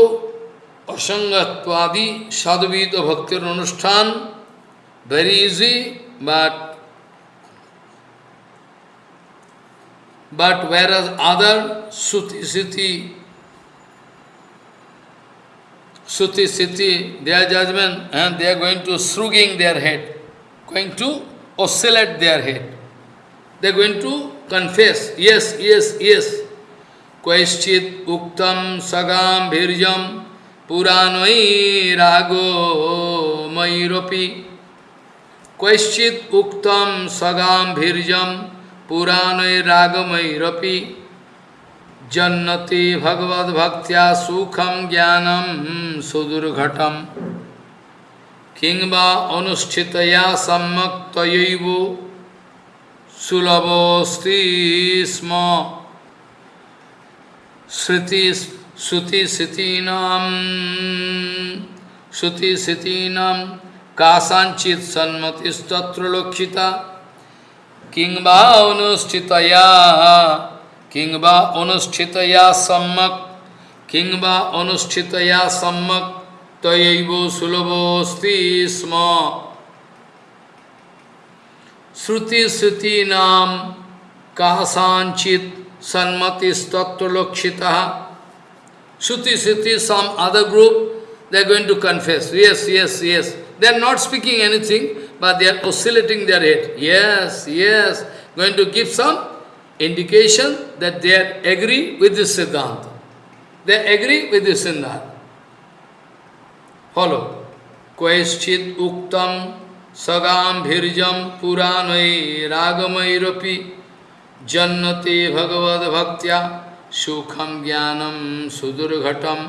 असंगत्वादि सदवीत भक्ति अनुष्ठान very easy but but whereas other श्रुति श्रुति स्थिति their judgment and they are going to shrugging their head going to oscillate their head they are going to confess yes yes yes कैश्चित उक्तम सगाम्भीर्यम पुराणई रागो मयूरपी कैश्चित उक्तम सगाम्भीर्यम पुराणय रागमयरपी जन्नति भगवद्भक्त्या सुखम ज्ञानम सुदुर्घटम किंवा अनुष्ठितया सम्यक तयव स्म। श्रुति Suti Sitinam Suti Sitinam Kasanchit Sanmatis Tatra Lokshita Kingba Anusthitaya Kingba Anusthitaya Sammak Kingba Anusthitaya Sammak Tayaivo Sulabhosti Sma Shruti Sitinam Kasanchit Sanmatis Tatra Lokshita Shruti, Shruti, some other group, they are going to confess. Yes, yes, yes. They are not speaking anything, but they are oscillating their head. Yes, yes. Going to give some indication that they are agree with this Siddhanta. They agree with this Siddhanta. Follow. Queschit uktam sagam bhirjam puranai ragamai jannati bhagavad bhaktya सुखम ज्ञानम सुदुर्घटम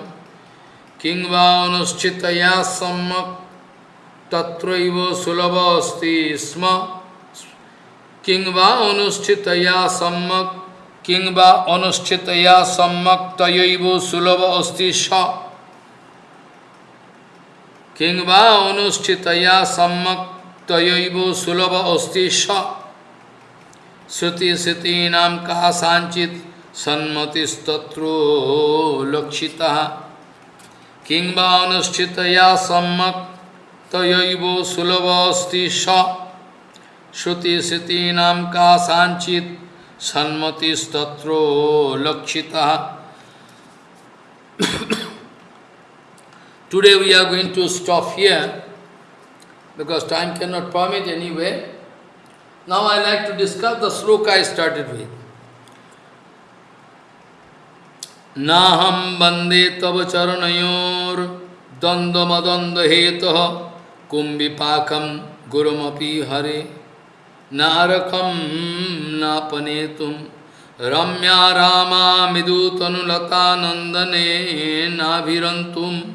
किंवानुष्ठितया सम्मक तत्रैव सुलभ अस्ति स्म किंवा अनुष्ठितया सम्मक किंवा अनुष्ठितया सम्मक तयैव सुलभ अस्ति स किंवा अनुष्ठितया सम्मक तयैव सुलभ अस्ति स श्रुति श्रुतीनाम कहा सांचित सन्मतिस्तत्रो लक्षिता। किंबा अनुष्ठितया सम्मक तयैव सुलभस्ति स। श्रुतिश्रुतीनां का सांचित सन्मतिस्तत्रो Lakshita. Today we are going to stop here because time cannot permit anyway. Now I like to discuss the sloka I started with. Naham bande tava charanayor dandamadanda hetaha kumbipakam gurumapi hare narakam napanetum ramya rama midutanulata nandane navirantum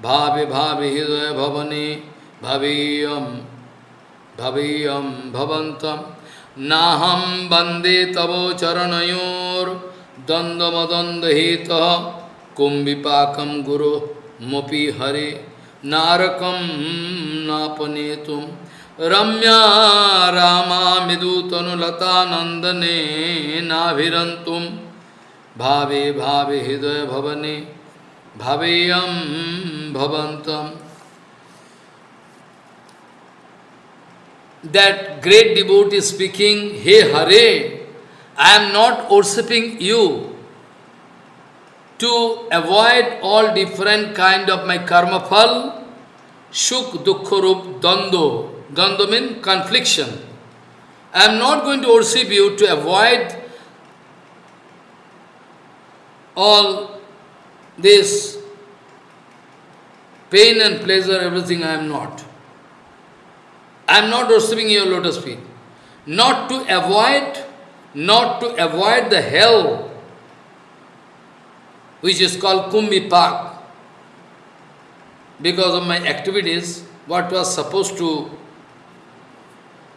bhave bhave hidaya bhavane bhaviyam. भवेयं भवन्तं नाहं वन्दे तव चरणयोर्द्वन्द्वमद्वन्द्वहेतः कुम्भिपाकं गुरो मोपि हरे नारकं नापनेतुं रम्या रामा मिदुतनुलतानन्दने नाभिरन्तुं भावे भावे हृदय भवने भावेयं भवन्तम् that great devotee speaking, Hey Hare, I am not worshipping you to avoid all different kind of my karma phal, shuk dukkharup dando. Dando means confliction. I am not going to worship you to avoid all this pain and pleasure, everything I am not. I am not worshipping your lotus feet. Not to avoid, not to avoid the hell, which is called Kumbhipak. Because of my activities, what was supposed to,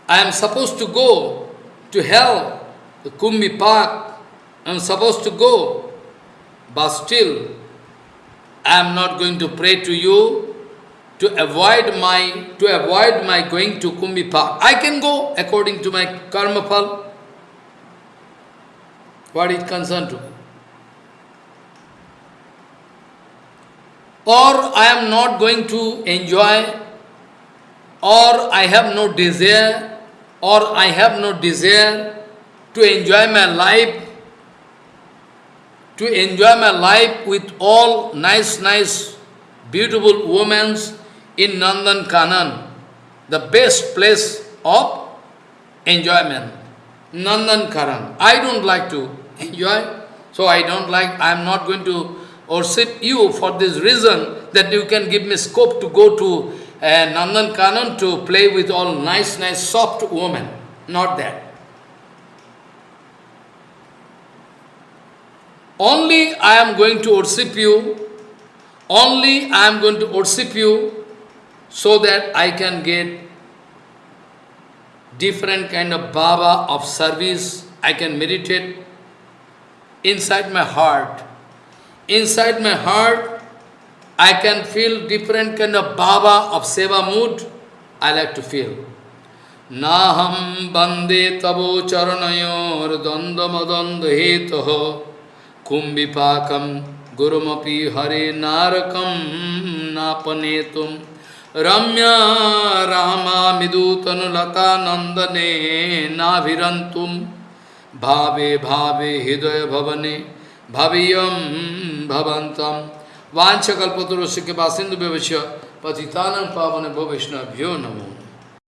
I am supposed to go to hell, the Kumbhipak, I am supposed to go, but still, I am not going to pray to you to avoid my to avoid my going to Kumbhipak. I can go according to my karma phal. What is concerned to? Or I am not going to enjoy, or I have no desire, or I have no desire to enjoy my life, to enjoy my life with all nice, nice, beautiful women in Nandan Kanan, the best place of enjoyment. Nandan Kanan. I don't like to enjoy, so I don't like, I am not going to worship you for this reason that you can give me scope to go to uh, Nandan Kanan to play with all nice, nice, soft women. Not that. Only I am going to worship you, only I am going to worship you so that I can get different kind of bhava of service, I can meditate inside my heart. Inside my heart, I can feel different kind of bhava of seva mood, I like to feel. Naham bande tabo charanayor dandamadanda hetaho kumbhipakam gurumapi hare narakam napanetum रम्या रामा मिदूतनुलता नंदने नाभिरंतुम भावे भावे हृदय भवने भवियम भवंतम वांछकल्पतरुष के बासिंदु व्यवश्य पतितान पावन भो वैष्णव्यो नमो।